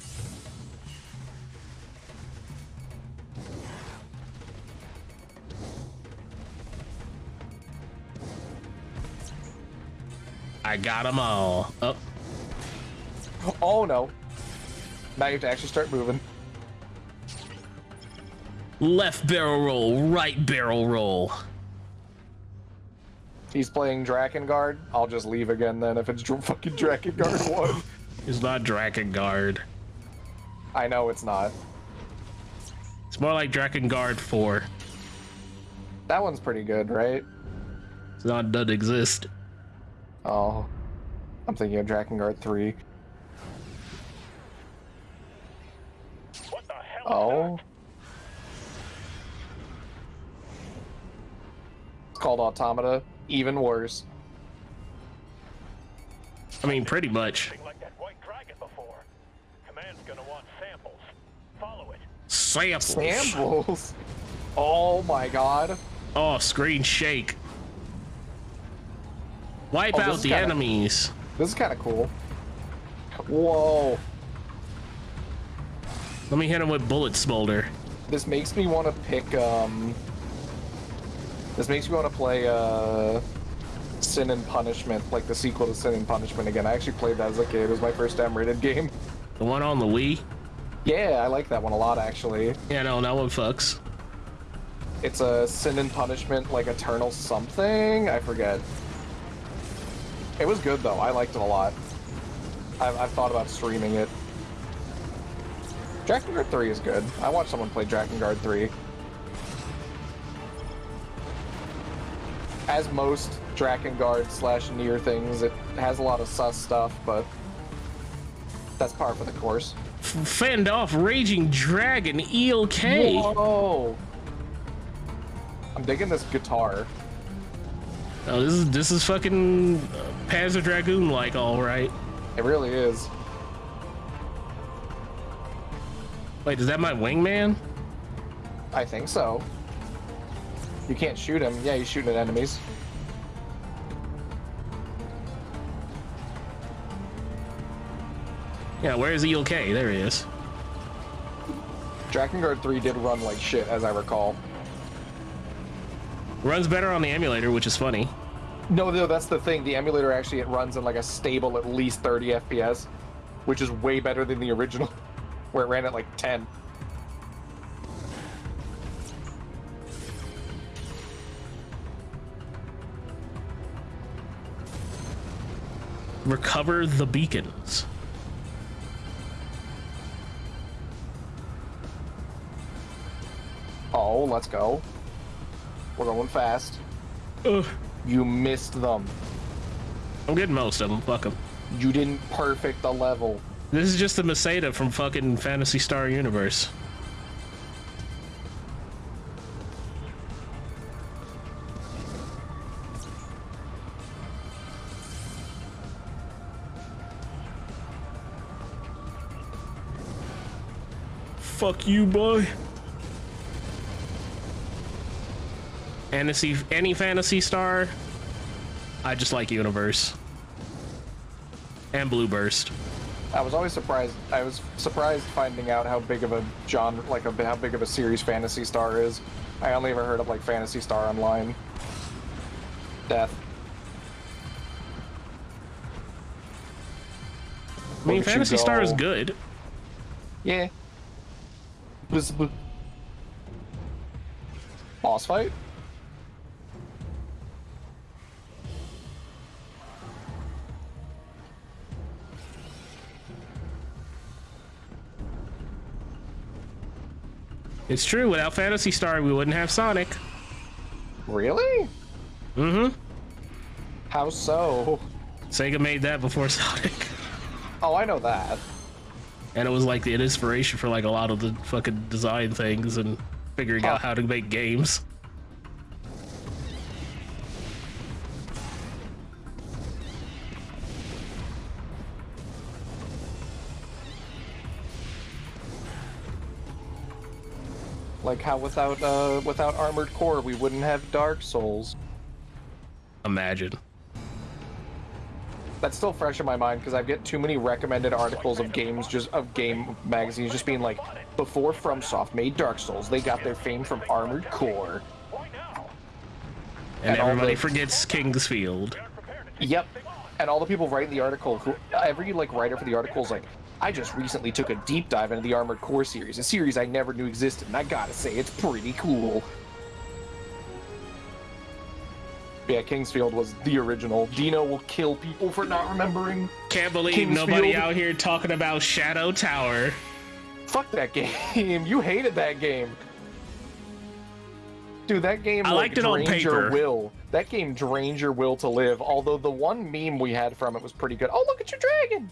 I got them all. Oh, Oh no. Now you have to actually start moving. Left barrel roll, right barrel roll. He's playing Drakengard. I'll just leave again then if it's dr- *laughs* fucking Drakengard *laughs* 1. It's not Drakengard. I know it's not. It's more like Drakengard 4. That one's pretty good, right? It's not doesn't exist. Oh. I'm thinking of Drakengard 3. What the hell? Oh. Called Automata. Even worse. I mean, pretty much. Samples. Samples? Oh my god. Oh, screen shake. Wipe Oh, out the kinda- enemies. This is kind of cool. Whoa. Let me hit him with bullet smolder. This makes me want to pick, um... This makes me want to play, uh... Sin and Punishment, like the sequel to Sin and Punishment again. I actually played that as a kid. It was my first M-rated *laughs* game. The one on the Wii? Yeah, I like that one a lot, actually. Yeah, no, that one fucks. It's a Sin and Punishment, like Eternal something? I forget. It was good, though. I liked it a lot. I've, I've thought about streaming it. Drakengard 3 is good. I watched someone play Drakengard 3. As most Drakengard slash NieR things, it has a lot of sus stuff, but that's par for the course. Fend off Raging Dragon ELK. Whoa! I'm digging this guitar. Oh, this is this is fucking uh, Panzer Dragoon like, all right. It really is. Wait, is that my wingman? I think so. You can't shoot him. Yeah, he's shooting at enemies. Yeah, where is ELK? There he is. Drakengard 3 did run like shit, as I recall. Runs better on the emulator, which is funny. No, no, that's the thing. The emulator actually it runs in like a stable at least 30 FPS, which is way better than the original, *laughs* where it ran at like 10. Recover the beacons. Oh, let's go. We're going fast. Ugh. You missed them. I'm getting most of them. Fuck them. You didn't perfect the level. This is just the Masada from fucking Phantasy Star Universe. Fuck you, boy. Fantasy, any phantasy star. I just like Universe and Blue Burst. I was always surprised. I was surprised finding out how big of a genre, like a, how big of a series Phantasy Star is. I only ever heard of like Phantasy Star Online. Death. I mean, Phantasy Star is good. Yeah. Bzz, bzz. Boss fight? It's true. Without Phantasy Star, we wouldn't have Sonic. Really? Mm-hmm. How so? Sega made that before *laughs* Sonic. Oh, I know that. And it was like the inspiration for like a lot of the fucking design things and figuring out how to make games. Like how without uh without Armored Core we wouldn't have Dark Souls. Imagine. That's still fresh in my mind because I get too many recommended articles of games just of game magazines just being like before FromSoft made Dark Souls, they got their fame from Armored Core. And, And everybody the- forgets King's Field. Yep. And all the people writing the article, who every like writer for the article is like, I just recently took a deep dive into the Armored Core series, a series I never knew existed, and I gotta say it's pretty cool. Yeah, King's Field was the original. Dino will kill people for not remembering. Can't believe King's Field. nobody out here talking about Shadow Tower. Fuck that game. *laughs* You hated that game. Dude, that game I like, liked it on drains your paper. will. That game drains your will to live. Although the one meme we had from it was pretty good. Oh, look at your dragon!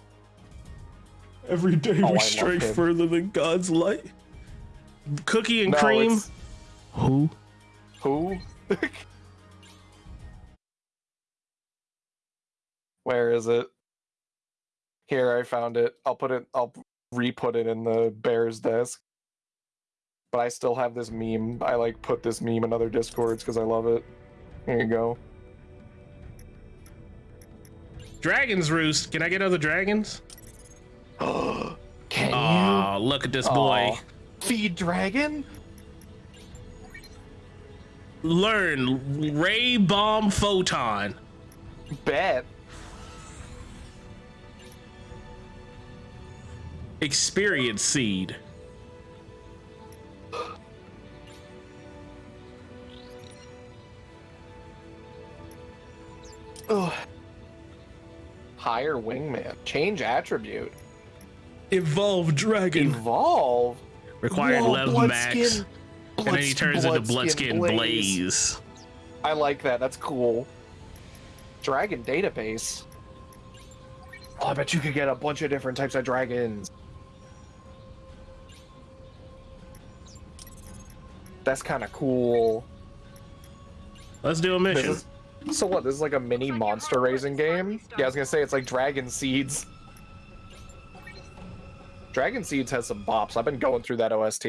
Every day Oh, we love stray him. further than God's light. Cookie and No, cream. it's- Who? Who? *laughs* Where is it? Here, I found it. I'll put it. I'll re-put it in the bear's desk. But I still have this meme. I like put this meme in other discords because I love it. Here you go. Dragons Roost. Can I get other dragons? *gasps* Can Aw, look at this boy. Feed dragon? Learn Ray Bomb Photon. Bet. Experience Seed. Ugh. Hire wingman. Change attribute. Evolve Dragon. Evolve. Required Whoa, level max. Bloodskin- And then he turns into Bloodskin Bloodskin Blaze. I like that. That's cool. Dragon database. Oh, I bet you could get a bunch of different types of dragons. That's kind of cool. Let's do a mission. is- so what? This is like a mini monster raising game? Yeah, I was gonna say it's like Dragon Seeds. Dragon Seeds has some bops. I've been going through that OST.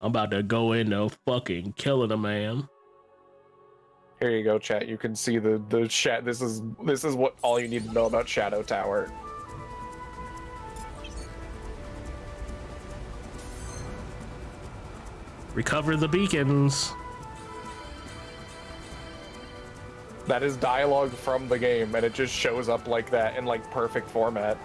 I'm about to go into fucking killing a man. Here you go, chat. You can see the the chat. This is this is what all you need to know about Shadow Tower. Recover the beacons. That is dialogue from the game, and it just shows up like that in like perfect format.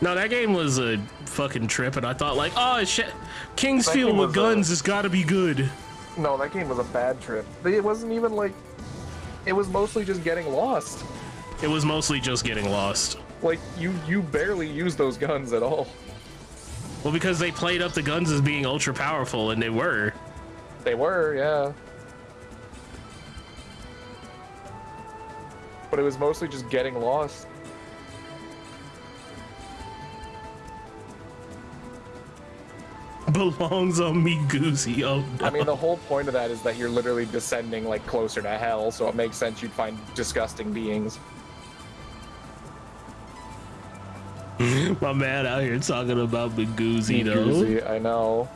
No, that game was a fucking trip, and I thought like, oh shit, King's Field with was a- guns has got to be good. No, that game was a bad trip. It wasn't even like. It was mostly just getting lost. It was mostly just getting lost. Like you you barely use those guns at all. Well, because they played up the guns as being ultra powerful, and they were. They were, yeah. But it was mostly just getting lost. *laughs* Belongs on me, Goosey. Oh no. I mean, the whole point of that is that you're literally descending like closer to hell, so it makes sense you'd find disgusting beings. *laughs* My man out here talking about Miguzi though. I know.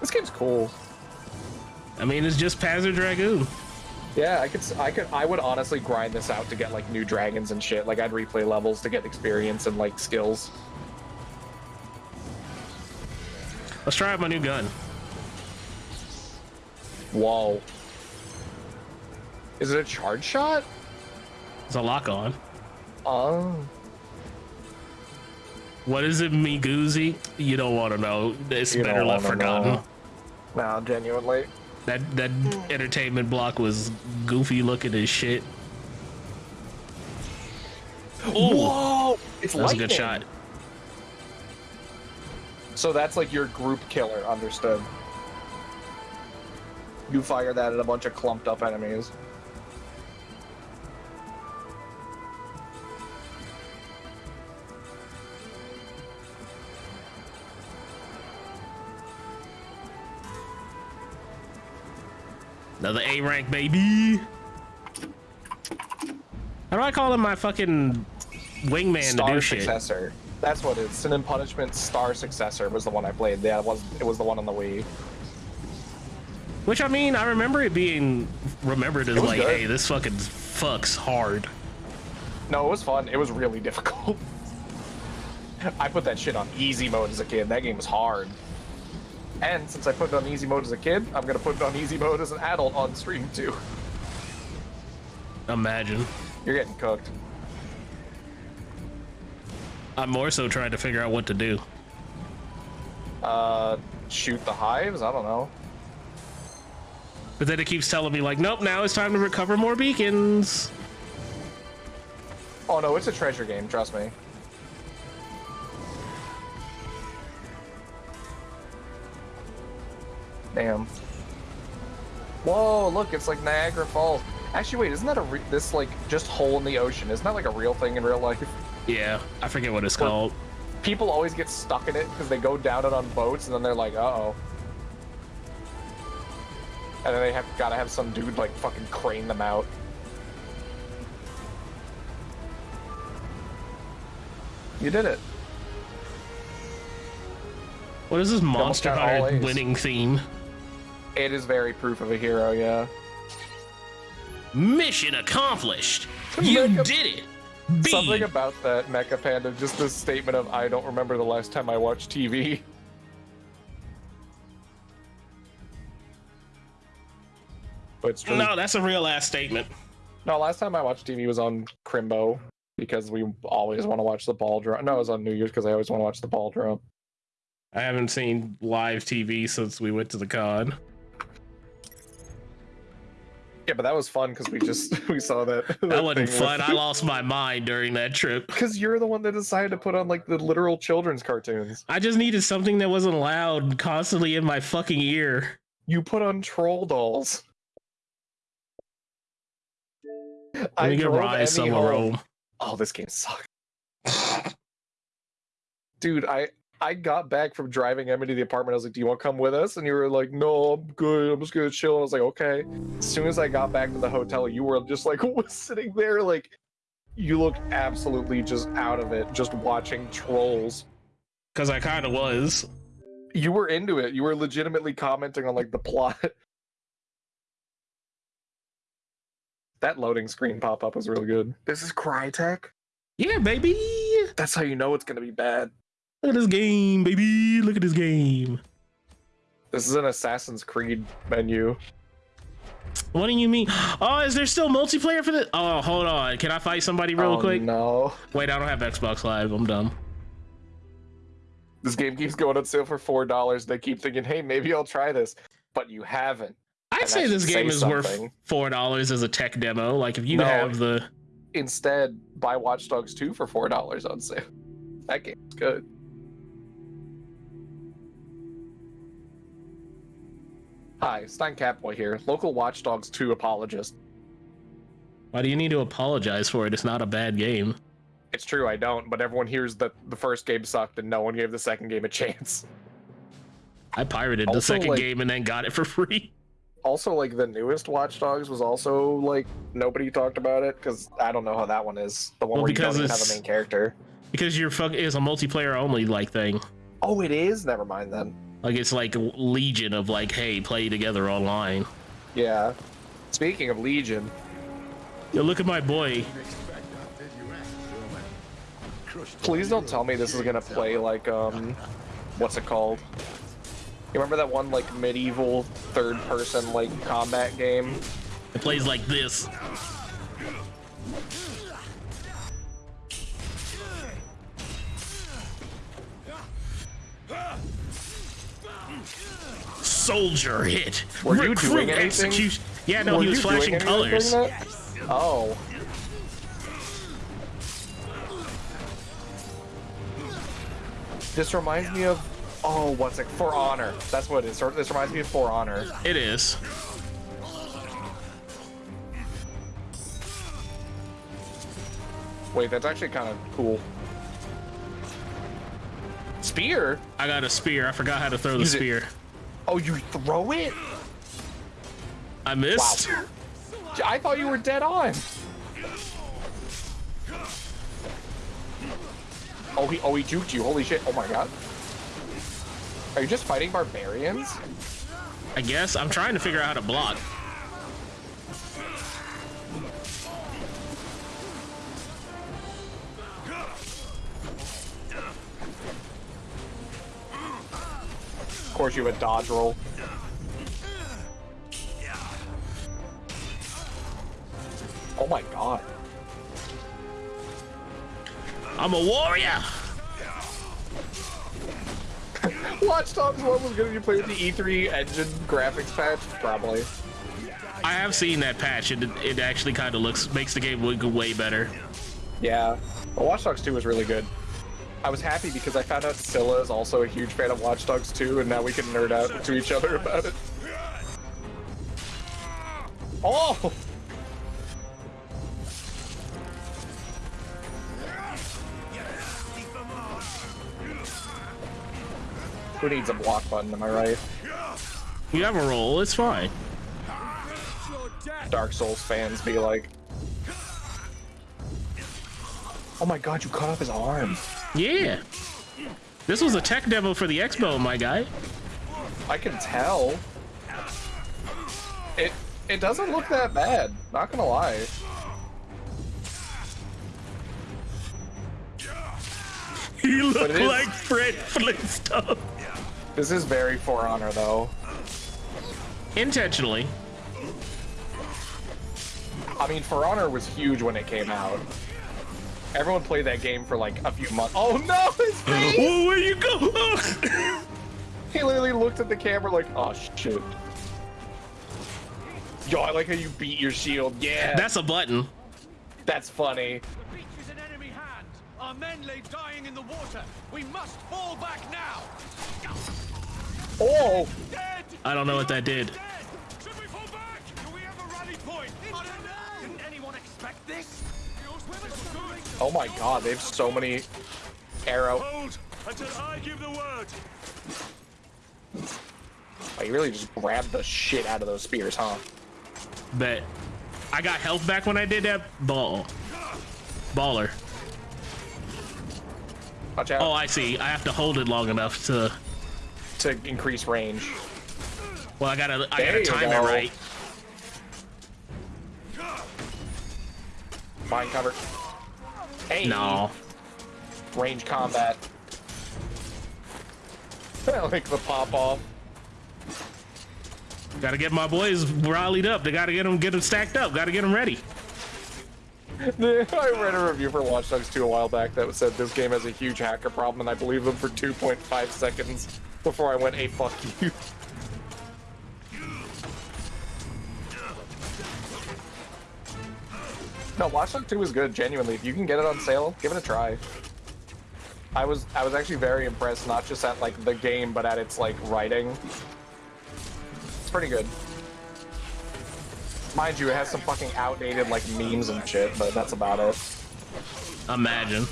This game's cool. I mean, it's just Panzer Dragoon. Yeah, I could, I could, I would honestly grind this out to get like new dragons and shit. Like I'd replay levels to get experience and like skills. Let's try out my new gun. Whoa. Is it a charge shot? It's a lock on. Oh. What is it, Miguzi? You don't want to know. It's You better left forgotten. know. No, genuinely. That that entertainment block was goofy looking as shit. Whoa! It's that was a good shot. So that's like your group killer, understood. You fire that at a bunch of clumped up enemies. Another A rank, baby. How do I call him my fucking wingman Star to do shit? Successor. That's what it is. Sin and Punishment Star Successor was the one I played. Yeah, it was it was the one on the Wii. Which I mean, I remember it being remembered as like, good. hey, this fucking fucks hard. No, it was fun. It was really *laughs* difficult. I put that shit on easy mode as a kid. That game was hard. And since I put it on easy mode as a kid, I'm gonna put it on easy mode as an adult on stream too. Imagine. You're getting cooked. I'm more so trying to figure out what to do. Uh, shoot the hives? I don't know. But then it keeps telling me like, nope, now it's time to recover more beacons. Oh no, it's a treasure game. Trust me. Damn. Whoa, look, it's like Niagara Falls. Actually, wait, isn't that a re- this like just hole in the ocean? Isn't that like a real thing in real life? Yeah, I forget what it's called. People always get stuck in it because they go down it on boats and then they're like, uh oh. And then they have gotta have some dude like fucking crane them out. You did it. What is this Monster winning theme? It is very proof of a hero, yeah. Mission accomplished. You Mecha- did it. B. Something about that Mecha Panda, just this statement of I don't remember the last time I watched TV. But it's true. No, that's a real ass statement. No, last time I watched TV was on Crimbo because we always want to watch the ball drop. No, it was on New Year's because I always want to watch the ball drop. I haven't seen live TV since we went to the con. Yeah, but that was fun because we just *laughs* we saw that. That wasn't fun. I lost my mind during that trip. Because you're the one that decided to put on like the literal children's cartoons. I just needed something that wasn't loud constantly in my fucking ear. You put on troll dolls. Let me get Ryse Son of Rome. Oh, this game sucks. *sighs* Dude, I I got back from driving Emmy to the apartment. I was like, "Do you want to come with us?" And you were like, "No, I'm good. I'm just gonna chill." And I was like, "Okay." As soon as I got back to the hotel, you were just like *laughs* sitting there, like you looked absolutely just out of it, just watching trolls. Because I kind of was. You were into it. You were legitimately commenting on like the plot. *laughs* That loading screen pop up was really good. This is Crytek. Yeah, baby. That's how you know it's gonna be bad. Look at this game, baby. Look at this game. This is an Assassin's Creed menu. What do you mean? Oh, is there still multiplayer for this? Oh, hold on. Can I fight somebody real Oh, quick? No. Wait, I don't have Xbox Live. I'm dumb. This game keeps going on sale for four dollars. They keep thinking, "Hey, maybe I'll try this," but you haven't. I'd And say this game say is worth four dollars as a tech demo. Like if you No. have the Instead, buy Watch Dogs 2 for four dollars on sale. That game's good. Hi, Stein Catboy here, local Watch Dogs 2 apologist. why do you need to apologize for it? It's not a bad game. It's true, I don't, but everyone hears that the first game sucked and no one gave the second game a chance. I pirated the second like- game and then got it for *laughs* free. also like the newest Watch Dogs was also like nobody talked about it because I don't know how that one is. The one Well, where you don't even have a main character. Because you're fuck is a multiplayer only like thing. Oh, it is. Never mind then. Like it's like a legion of like, hey, play together online. Yeah. Speaking of Legion, Yo, look at my boy. please don't tell me this is gonna play like um, what's it called? You remember that one like medieval third-person like combat game? It plays like this. Soldier hit. Were you Recruit doing anything? execution. Yeah, no, Were he was flashing colors. Oh. This reminds me of oh, what's it? For Honor. That's what it is. This reminds me of For Honor. It is. Wait, that's actually kind of cool. Spear? I got a spear. I forgot how to throw the Use it. Oh, you throw it? I missed. Wow. I thought you were dead on. Oh, he oh he juked you. Holy shit! Oh my god. Are you just fighting barbarians? I guess I'm trying to figure out how to block. Course, you a dodge roll. Oh my god. I'm a warrior. *laughs* Watch Dogs 1 was gonna be played with the E3 engine graphics patch? Probably. I have seen that patch. It it actually kind of looks makes the game look way better. Yeah. But Watch Dogs 2 was really good. I was happy because I found out Scylla is also a huge fan of Watch Dogs 2, and now we can nerd out to each other about it. Oh! Who needs a block button, am I right? You have a roll. It's fine. Dark Souls fans be like, Oh my god, you cut off his arm. Yeah. This was a tech demo for the Expo, my guy. I can tell. It it doesn't look that bad, not gonna lie. *laughs* You But look it is- like Fred Flintstone. This is very For Honor though. Intentionally. I mean, For Honor was huge when it came out. Everyone played that game for like a few months. Oh no, his face! Whoa, *laughs* oh, where you go? *laughs* he literally looked at the camera like, oh shit. Yo, I like how you beat your shield. Yeah, That's a button. that's funny. The beach is in enemy hands. Our men lay dying in the water. We must fall back now. Oh, Dead! I don't know what that did. Oh my god, they have so many arrow. Hold until I give the word. Oh, you really just grabbed the shit out of those spears, huh? Bet. I got health back when I did that. Ball. Baller. Watch out Oh, I see. I have to hold it long enough to. to increase range. Well, I gotta. I There gotta you time go. it right. Mind cover. Hey, No. range combat. *laughs* I like the pop off. Gotta get my boys rallied up. They gotta get them, get them stacked up. Gotta get them ready. *laughs* I read a review for Watch Dogs 2 a while back that said this game has a huge hacker problem, and I believed them for 2.5 seconds before I went, hey, fuck you. *laughs* No, Watch Dogs 2 is good, genuinely. If you can get it on sale, give it a try. I was I was actually very impressed, not just at like the game, but at its like writing. It's pretty good. Mind you, it has some fucking outdated like memes and shit, but that's about it. Imagine.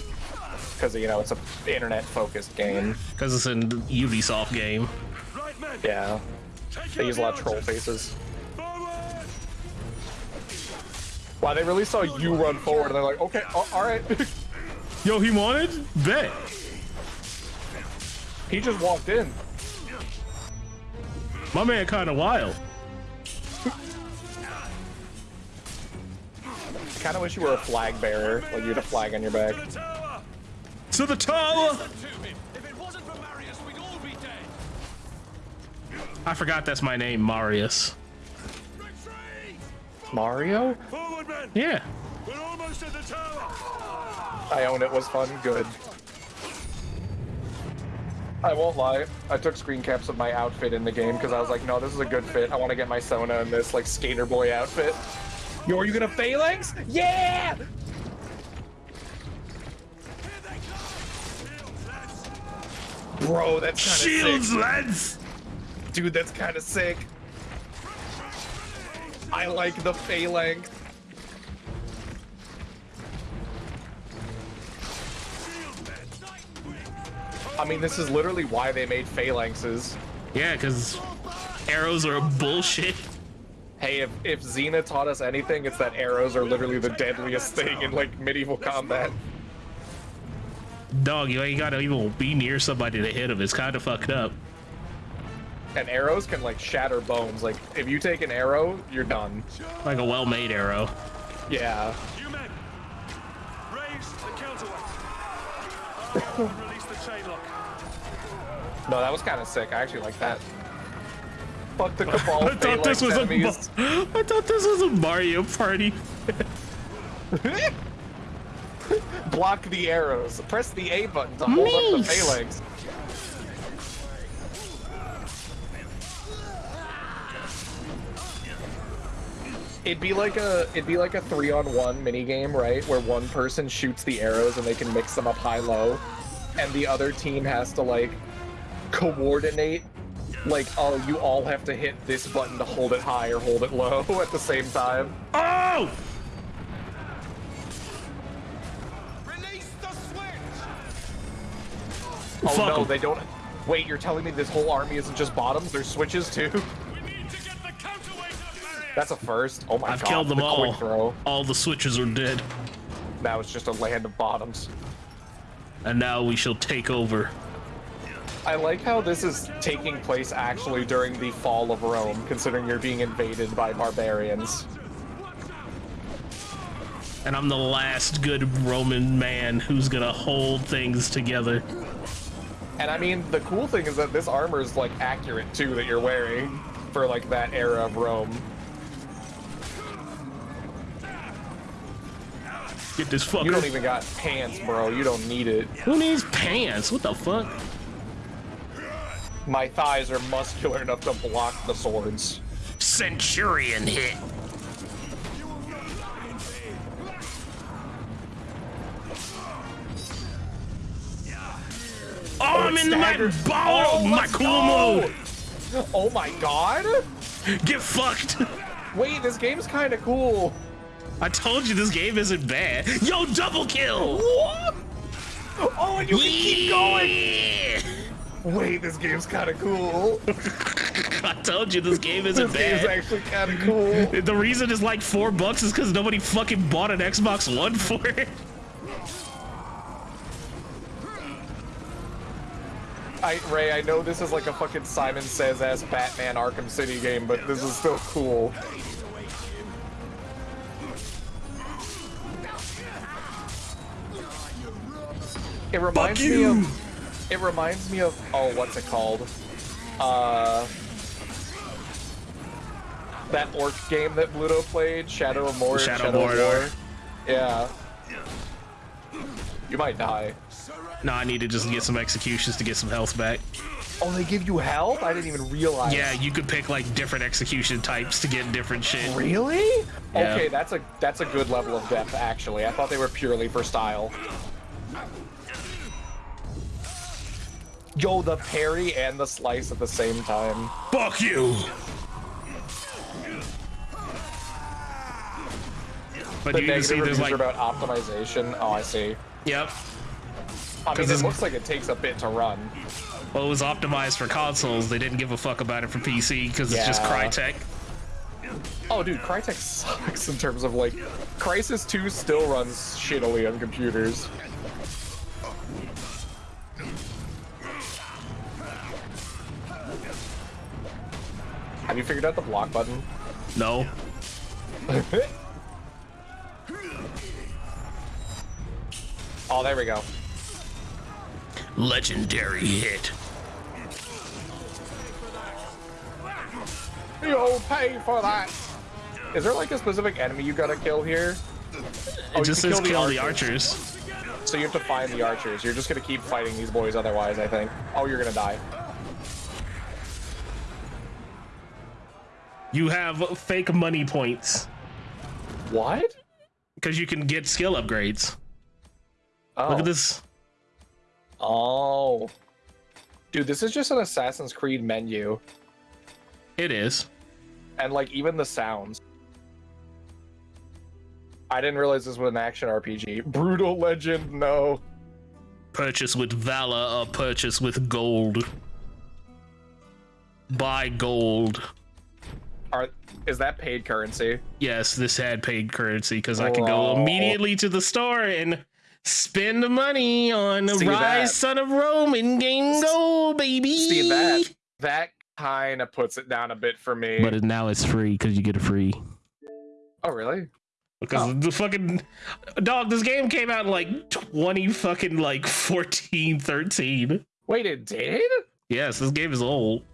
Because you know it's a internet-focused game. Because it's a Ubisoft game. Yeah, they use a lot of troll faces. Why they really saw you run forward and they're like, okay, oh, all right. *laughs* Yo, he wanted? Bet. he just walked in. My man kind of wild. Kind of wish you were a flag bearer, like you had a flag on your back. To the tower! I forgot that's my name, Marius. Mario? Forward, men! Yeah. We're almost at the tower! I own it was fun. Good. I won't lie. I took screen caps of my outfit in the game because I was like, no, this is a good fit. I want to get my Sona in this like skater boy outfit. Yo, are you gonna phalanx? Yeah! Bro, that's kind of Shields, sick. lads! Dude, that's kind of sick. I like the phalanx. I mean, this is literally why they made phalanxes. Yeah, because arrows are bullshit. Hey, if, if Xena taught us anything, it's that arrows are literally the deadliest thing in like medieval combat. Dog, you ain't gotta even be near somebody to hit him. It's kind of fucked up. And arrows can like shatter bones. Like if you take an arrow, you're done. Like a well-made arrow. Yeah. You men! Raise the counterweight! Release the chain lock. No, that was kind of sick. I actually like that. Fuck the *laughs* cabal. I thought this was phalanx a. enemies. I thought this was a Mario party. *laughs* Block the arrows. Press the A button to hold up the Nice. phalanx. It'd be like a it'd be like a three on one mini game, right? Where one person shoots the arrows and they can mix them up high low, and the other team has to like coordinate. Like, oh, you all have to hit this button to hold it high or hold it low *laughs* at the same time. Oh! Release the switch! Oh Fuck no, 'em. they don't. Wait, you're telling me this whole army isn't just bottoms? There's switches too. *laughs* That's a first. Oh my god, I've killed them the all. Throw. All the switches are dead. Now it's just a land of bottoms. And now we shall take over. I like how this is taking place actually during the fall of Rome, considering you're being invaded by barbarians. And I'm the last good Roman man who's gonna hold things together. And I mean, the cool thing is that this armor is like accurate too that you're wearing for like that era of Rome. Get this fucker. You don't even got pants, bro. You don't need it. Who needs pants? What the fuck? My thighs are muscular enough to block the swords. Centurion hit. Oh, I'm in my stagger. ball, Oh, my cool go. mode. Oh my god! Get fucked. Wait, this game's kind of cool. I told you this game isn't bad. Yo, double kill. What? Oh, and you can keep going. Wait, this game's kind of cool. *laughs* I told you this game isn't This game's bad. actually kind of cool. *laughs* The reason it's like four bucks is because nobody fucking bought an Xbox One for it. I, Ray, I know this is like a fucking Simon Says ass Batman Arkham City game, but this is still cool. It reminds me of. It reminds me of. Oh, what's it called? Uh. That orc game that Bluto played, Shadow of Mordor. Shadow of Mordor. War. Yeah. You might die. No, I need to just get some executions to get some health back. Oh, they give you health? I didn't even realize. Yeah, you could pick like different execution types to get different shit. Really? Yeah. Okay, that's a that's a good level of depth actually. I thought they were purely for style. Yo, the parry and the slice at the same time. Fuck you. But the you can see reviews like, are about optimization. Oh, I see. yep. I mean, it looks like it takes a bit to run. Well, it was optimized for consoles. They didn't give a fuck about it for PC because it's just Crytek. Oh, dude, Crytek *laughs* sucks in terms of like, Crysis 2 still runs shittily on computers. Have you figured out the block button? No. *laughs* oh, there we go. Legendary hit. You'll pay for that. Is there like a specific enemy you gotta kill here? It oh, just says kill the archers. So you have to find the archers. You're just gonna keep fighting these boys otherwise, I think. Oh, you're gonna die. You have fake money points. What? Because you can get skill upgrades. Oh. Look at oh. this. Oh. Dude, this is just an Assassin's Creed menu. It is. And like even the sounds. I didn't realize this was an action RPG. Brutal Legend, no. Purchase with valor or purchase with gold. Buy gold. Are is that paid currency? Yes, this had paid currency because I could go Oh. immediately to the store and spend the money on See Ryse that? Son of Rome in game go, baby. See that that kind of puts it down a bit for me. But it, now it's free because you get it free. oh really? Because oh. the fucking dog, this game came out in like 20 fucking like 14, 13. Wait, it did? Yes, this game is old.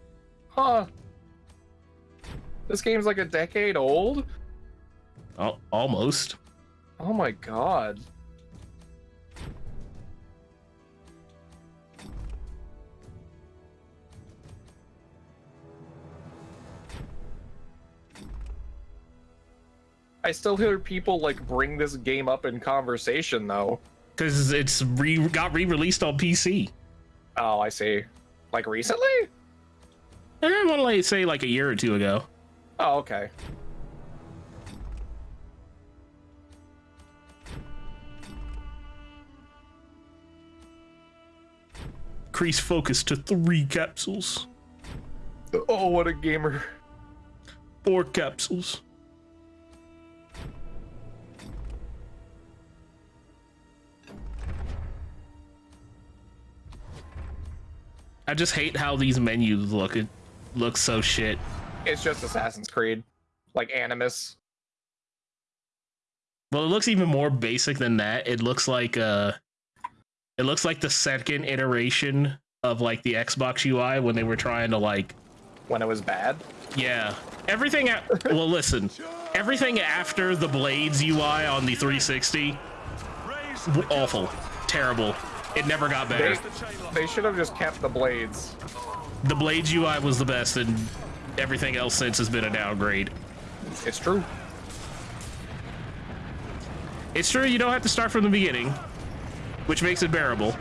Huh. This game's like a decade old? Al- almost. Oh my god. I still hear people like bring this game up in conversation though. Because it's re got re-released on PC. Oh, I see. Like recently? Eh, I want to like say like a year or two ago. Oh, okay. Increase focus to three capsules. Oh, what a gamer. Four capsules. I just hate how these menus look. It looks so shit. It's just Assassin's Creed. Like Animus. Well, it looks even more basic than that. It looks like uh it looks like the second iteration of like the Xbox UI when they were trying to like when it was bad. Yeah. Everything a- well listen. Everything after the Blades UI on the 360 awful. Terrible. It never got better. They, they should have just kept the blades. The Blades UI was the best and everything else since has been a downgrade. It's true. It's true you don't have to start from the beginning, which makes it bearable.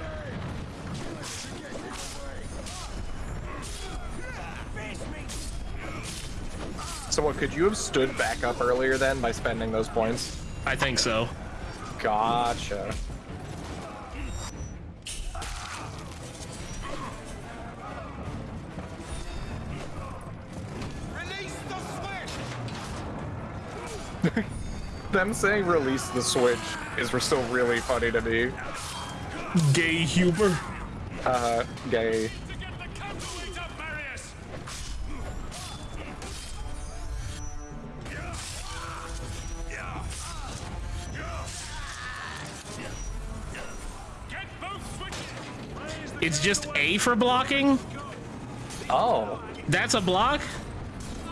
So what could you have stood back up earlier then by spending those points? I think so. Gotcha. Them saying release the switch is still really funny to me. Gay humor. Uh, gay. It's just A for blocking? Oh. That's a block?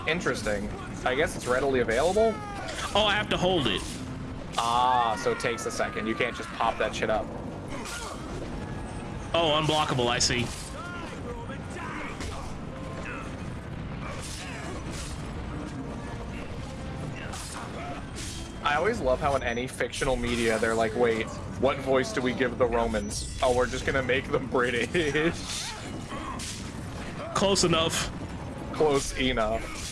Interesting. I guess it's readily available? Oh, I have to hold it. Ah, so it takes a second. You can't just pop that shit up. Oh, unblockable, I see. I always love how in any fictional media they're like, wait, what voice do we give the Romans? Oh, we're just gonna make them *laughs* British. Close enough. Close enough.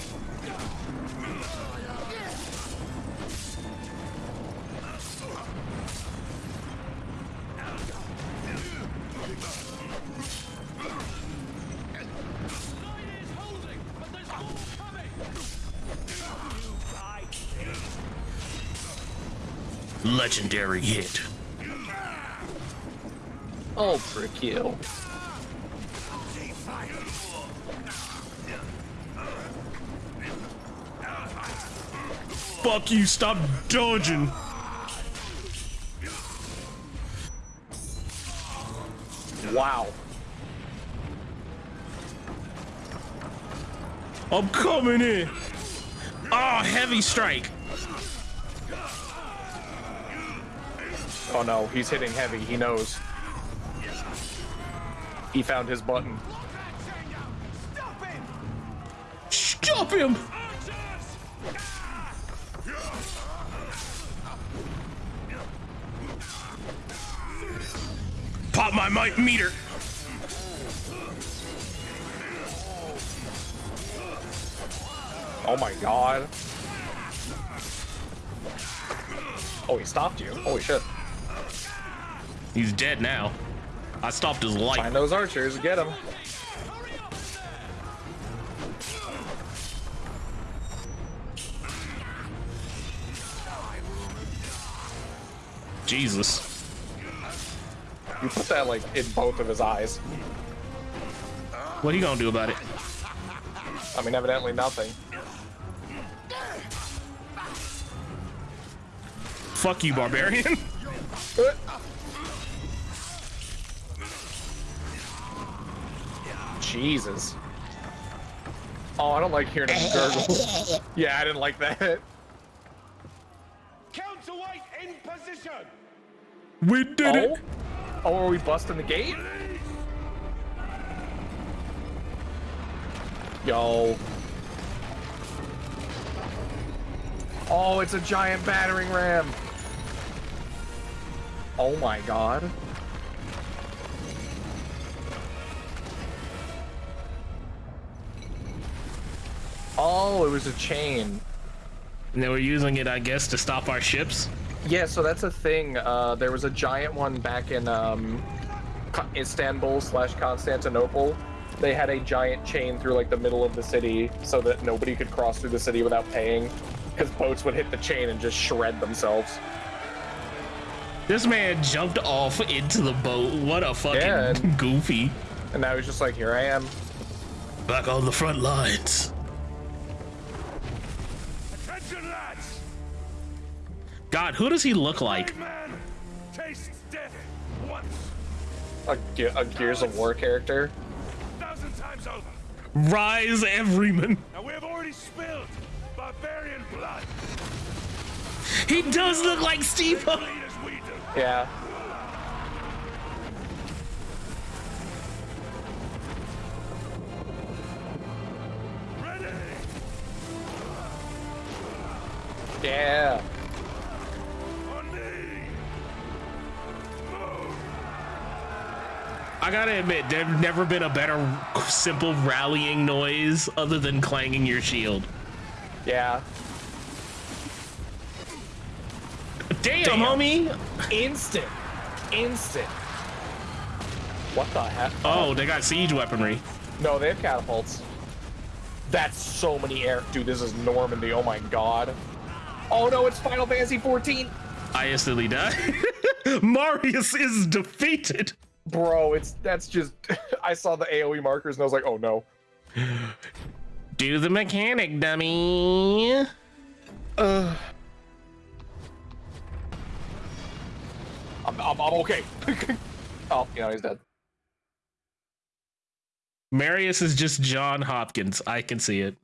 Legendary hit. Ultra kill. Fuck you, stop dodging. Wow. I'm coming in. Oh, heavy strike. Oh no, he's hitting heavy. He knows. He found his button. Stop him! Pop my might meter. Oh my god. Oh, he stopped you. Holy shit. He's dead now. I stopped his life. Find those archers, get him. Jesus. You put that like in both of his eyes. What are you gonna do about it? I mean, evidently nothing. Fuck you, barbarian. *laughs* Jesus. Oh, I don't like hearing him gurgle. *laughs* yeah, I didn't like that. Counterweight in position. We did oh? Oh, are we busting the gate? Yo. Oh, it's a giant battering ram. Oh my god. Oh, it was a chain. And they were using it, I guess, to stop our ships. Yeah, so that's a thing. Uh, there was a giant one back in um, Istanbul slash Constantinople. They had a giant chain through like the middle of the city so that nobody could cross through the city without paying, because boats would hit the chain and just shred themselves. This man jumped off into the boat. What a fucking Yeah, and- *laughs* goofy. And now he's just like, here I am. Back on the front lines. God, who does he look like? Man tastes death once, A, Ge- a Gears of War character. thousand times over. Rise Everyman. Now we have already spilled barbarian blood. He does look like Steve. Bleed as we do. Yeah. Ready. Yeah. I gotta admit, there's never been a better simple rallying noise other than clanging your shield. Yeah. Damn, Damn. homie. Instant. Instant. What the heck? Oh, they got siege weaponry. No, they have catapults. That's so many air. Dude, this is Normandy. Oh my god. Oh no, it's Final Fantasy 14. I instantly died. *laughs* Marius is defeated. Bro, it's that's just. *laughs* I saw the AoE markers and I was like, oh no. *gasps* Do the mechanic, dummy. Uh, I'm, I'm, I'm okay. *laughs* oh, you know, he's dead. Marius is just John Hopkins. I can see it.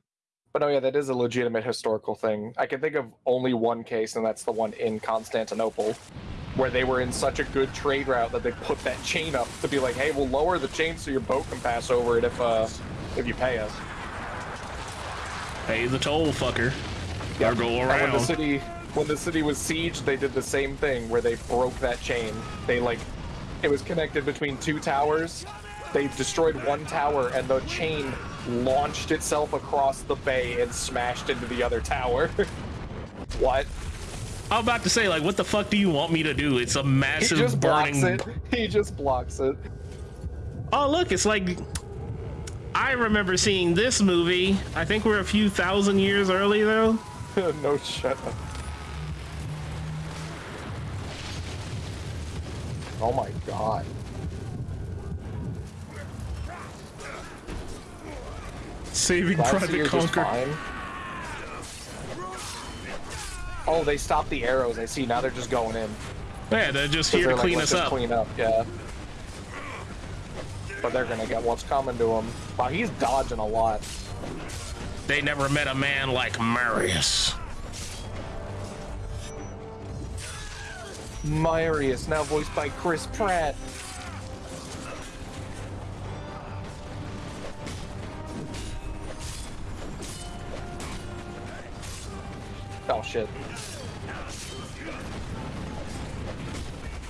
But no, yeah, that is a legitimate historical thing. I can think of only one case, and that's the one in Constantinople, where they were in such a good trade route that they put that chain up to be like, "Hey, we'll lower the chain so your boat can pass over it if uh if you pay us." Pay the toll, fucker. Or go And when the city when the city was sieged, they did the same thing where they broke that chain. They like it was connected between two towers. They destroyed one tower and the chain launched itself across the bay and smashed into the other tower. *laughs* what? I'm about to say, like, what the fuck do you want me to do? It's a massive He just burning. blocks it. *laughs* He just blocks it. Oh, look, it's like. I remember seeing this movie. I think we're a few thousand years early, though. *laughs* no shut up. Oh my god. Saving Private Conquer. Oh, they stopped the arrows. I see. Now they're just going in. Yeah, they're just here to like, clean "Let's up. Clean up, yeah. But they're gonna get what's coming to him. Wow, he's dodging a lot. They never met a man like Marius. Marius, now voiced by Chris Pratt. Shit.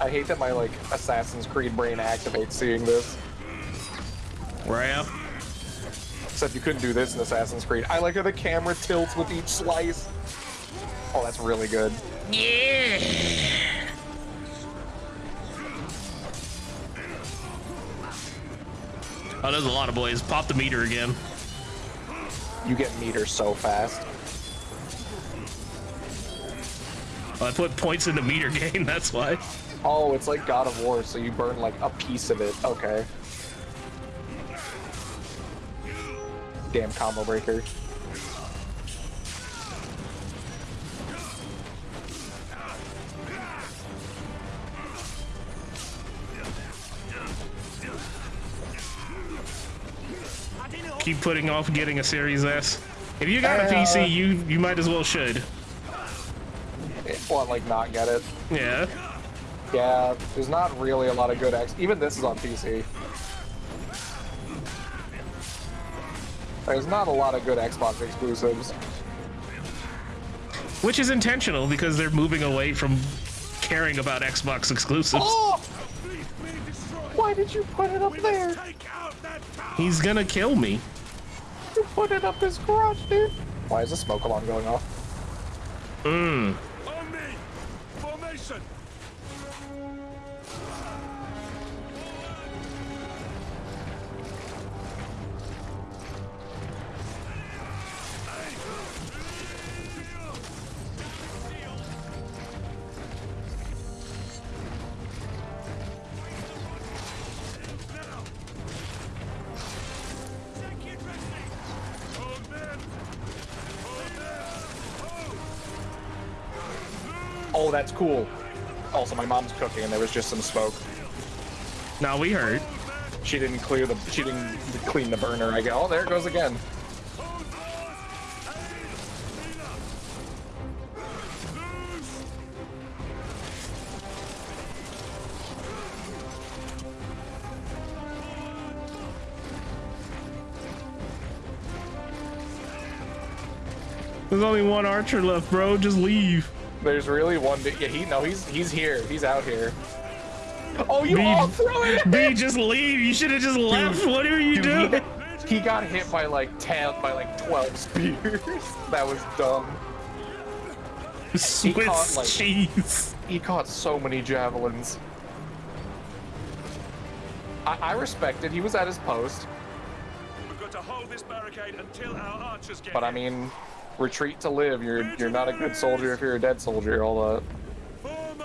I hate that my like Assassin's Creed brain activates seeing this. Right. Except you couldn't do this in Assassin's Creed. I like how the camera tilts with each slice. Oh, that's really good. Yeah. Oh, there's a lot of boys. Pop the meter again. You get meters so fast. I put points into meter gain, *laughs* that's why. Oh, it's like God of War, so you burn like a piece of it. Okay. Damn combo breaker. Keep putting off getting a Series S. If you got a Uh, PC, you you might as well should. What, like not get it? Yeah. Yeah, there's not really a lot of good X. Even this is on PC. There's not a lot of good Xbox exclusives. Which is intentional because they're moving away from caring about Xbox exclusives. Oh! Why did you put it up there? He's gonna kill me. You put it up his garage, dude. Why is the smoke alarm going off? Mmm. Oh, that's cool. Also, my mom's cooking and there was just some smoke. Now we heard. She didn't clear the. She didn't clean the burner. I go. Oh, there it goes again. There's only one archer left, bro. Just leave. There's really one. Yeah, he no, he's he's here. He's out here. Oh, you B, all threw it. B, just leave. You should have just left. What are you Dude, doing? He, he got hit by like ten, by like twelve spears. *laughs* that was dumb. Swiss caught, like- cheese. He caught so many javelins. I, I respect it. He was at his post, We've got to hold this barricade until our archers get but I mean, retreat to live. You're you're not a good soldier if you're a dead soldier. All that.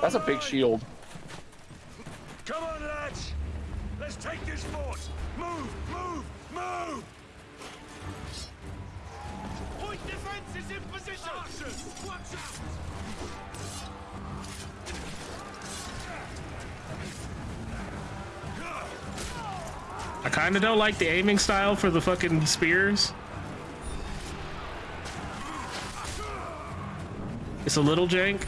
That's a big shield. Come on, lads! Let's take this fort! Move! Move! Move! Point defense is in position! Archers, watch out! I kind of don't like the aiming style for the fucking spears. A little jank.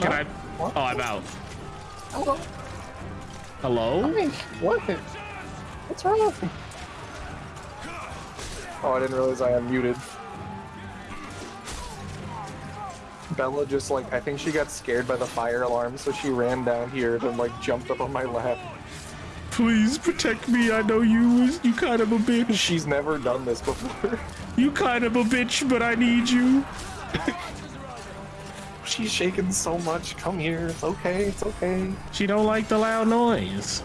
Can I? Oh, I'm out. Hello. Hello? What? What's wrong? Oh, I didn't realize I unmuted. Bella just like I think she got scared by the fire alarm, so she ran down here and like jumped up on my lap. Please protect me. I know you was you kind of a bitch. She's never done this before. *laughs* You kind of a bitch, but I need you. She's shaking so much. Come here. It's okay. It's okay. She don't like the loud noise.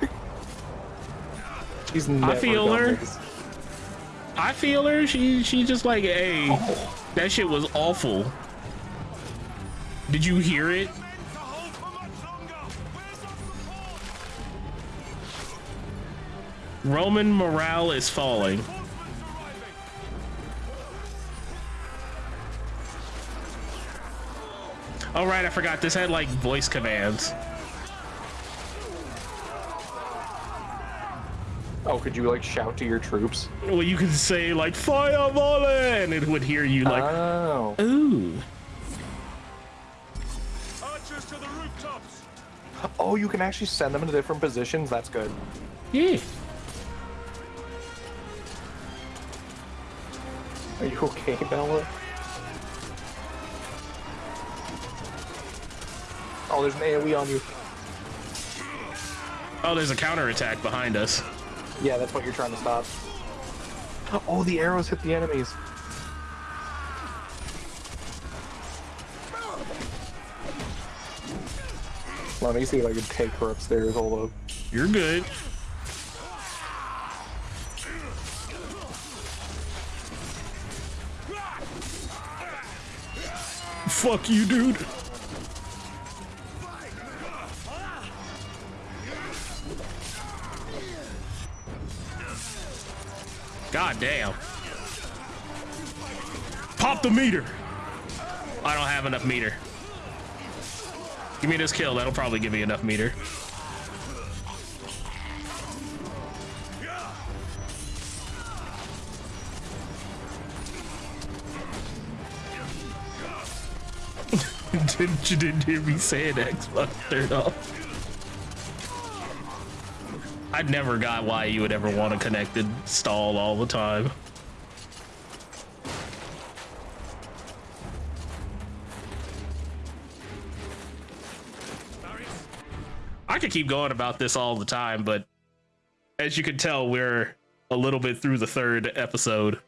*laughs* She's never I feel her. this. I feel her. She she just like, hey, oh. that shit was awful. Did you hear it? Roman morale is falling. Oh right, I forgot this had like voice commands. Oh, could you like shout to your troops? Well, you could say like fire volley, and it would hear you like, oh. ooh. Archers to the rooftops. Oh, you can actually send them into different positions. That's good. Yeah. Are you okay, Bella? Oh, there's an AoE on you. Oh, there's a counterattack behind us. Yeah, that's what you're trying to stop. Oh, the arrows hit the enemies. Let me see if I can take her upstairs. Hold up. You're good. Fuck you, dude. God damn. Pop the meter. I don't have enough meter. Give me this kill. That'll probably give me enough meter. Didn't you didn't hear me say an Xbox turned off? I never got why you would ever want a connected stall all the time. I could keep going about this all the time, but as you can tell, we're a little bit through the third episode.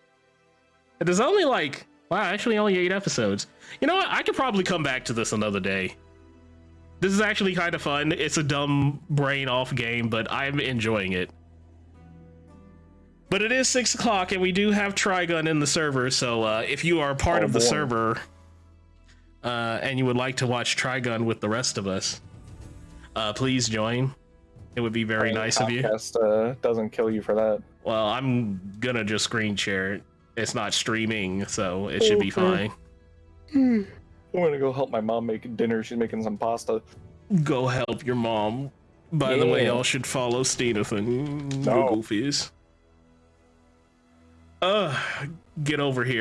And there's only like, wow, actually only eight episodes. You know what? I could probably come back to this another day. This is actually kind of fun. It's a dumb brain off game, but I'm enjoying it. But it is six o'clock, and we do have Trigun in the server. So uh, if you are part Oh, of the boy. server uh, and you would like to watch Trigun with the rest of us, uh, please join. It would be very nice of you. Uh, doesn't kill you for that. Well, I'm gonna just screen share it. It's not streaming, so it should be fine. I'm gonna go help my mom make dinner. She's making some pasta. Go help your mom. By the way, y'all should follow Steenathan. No. Goofies. Uh, get over here.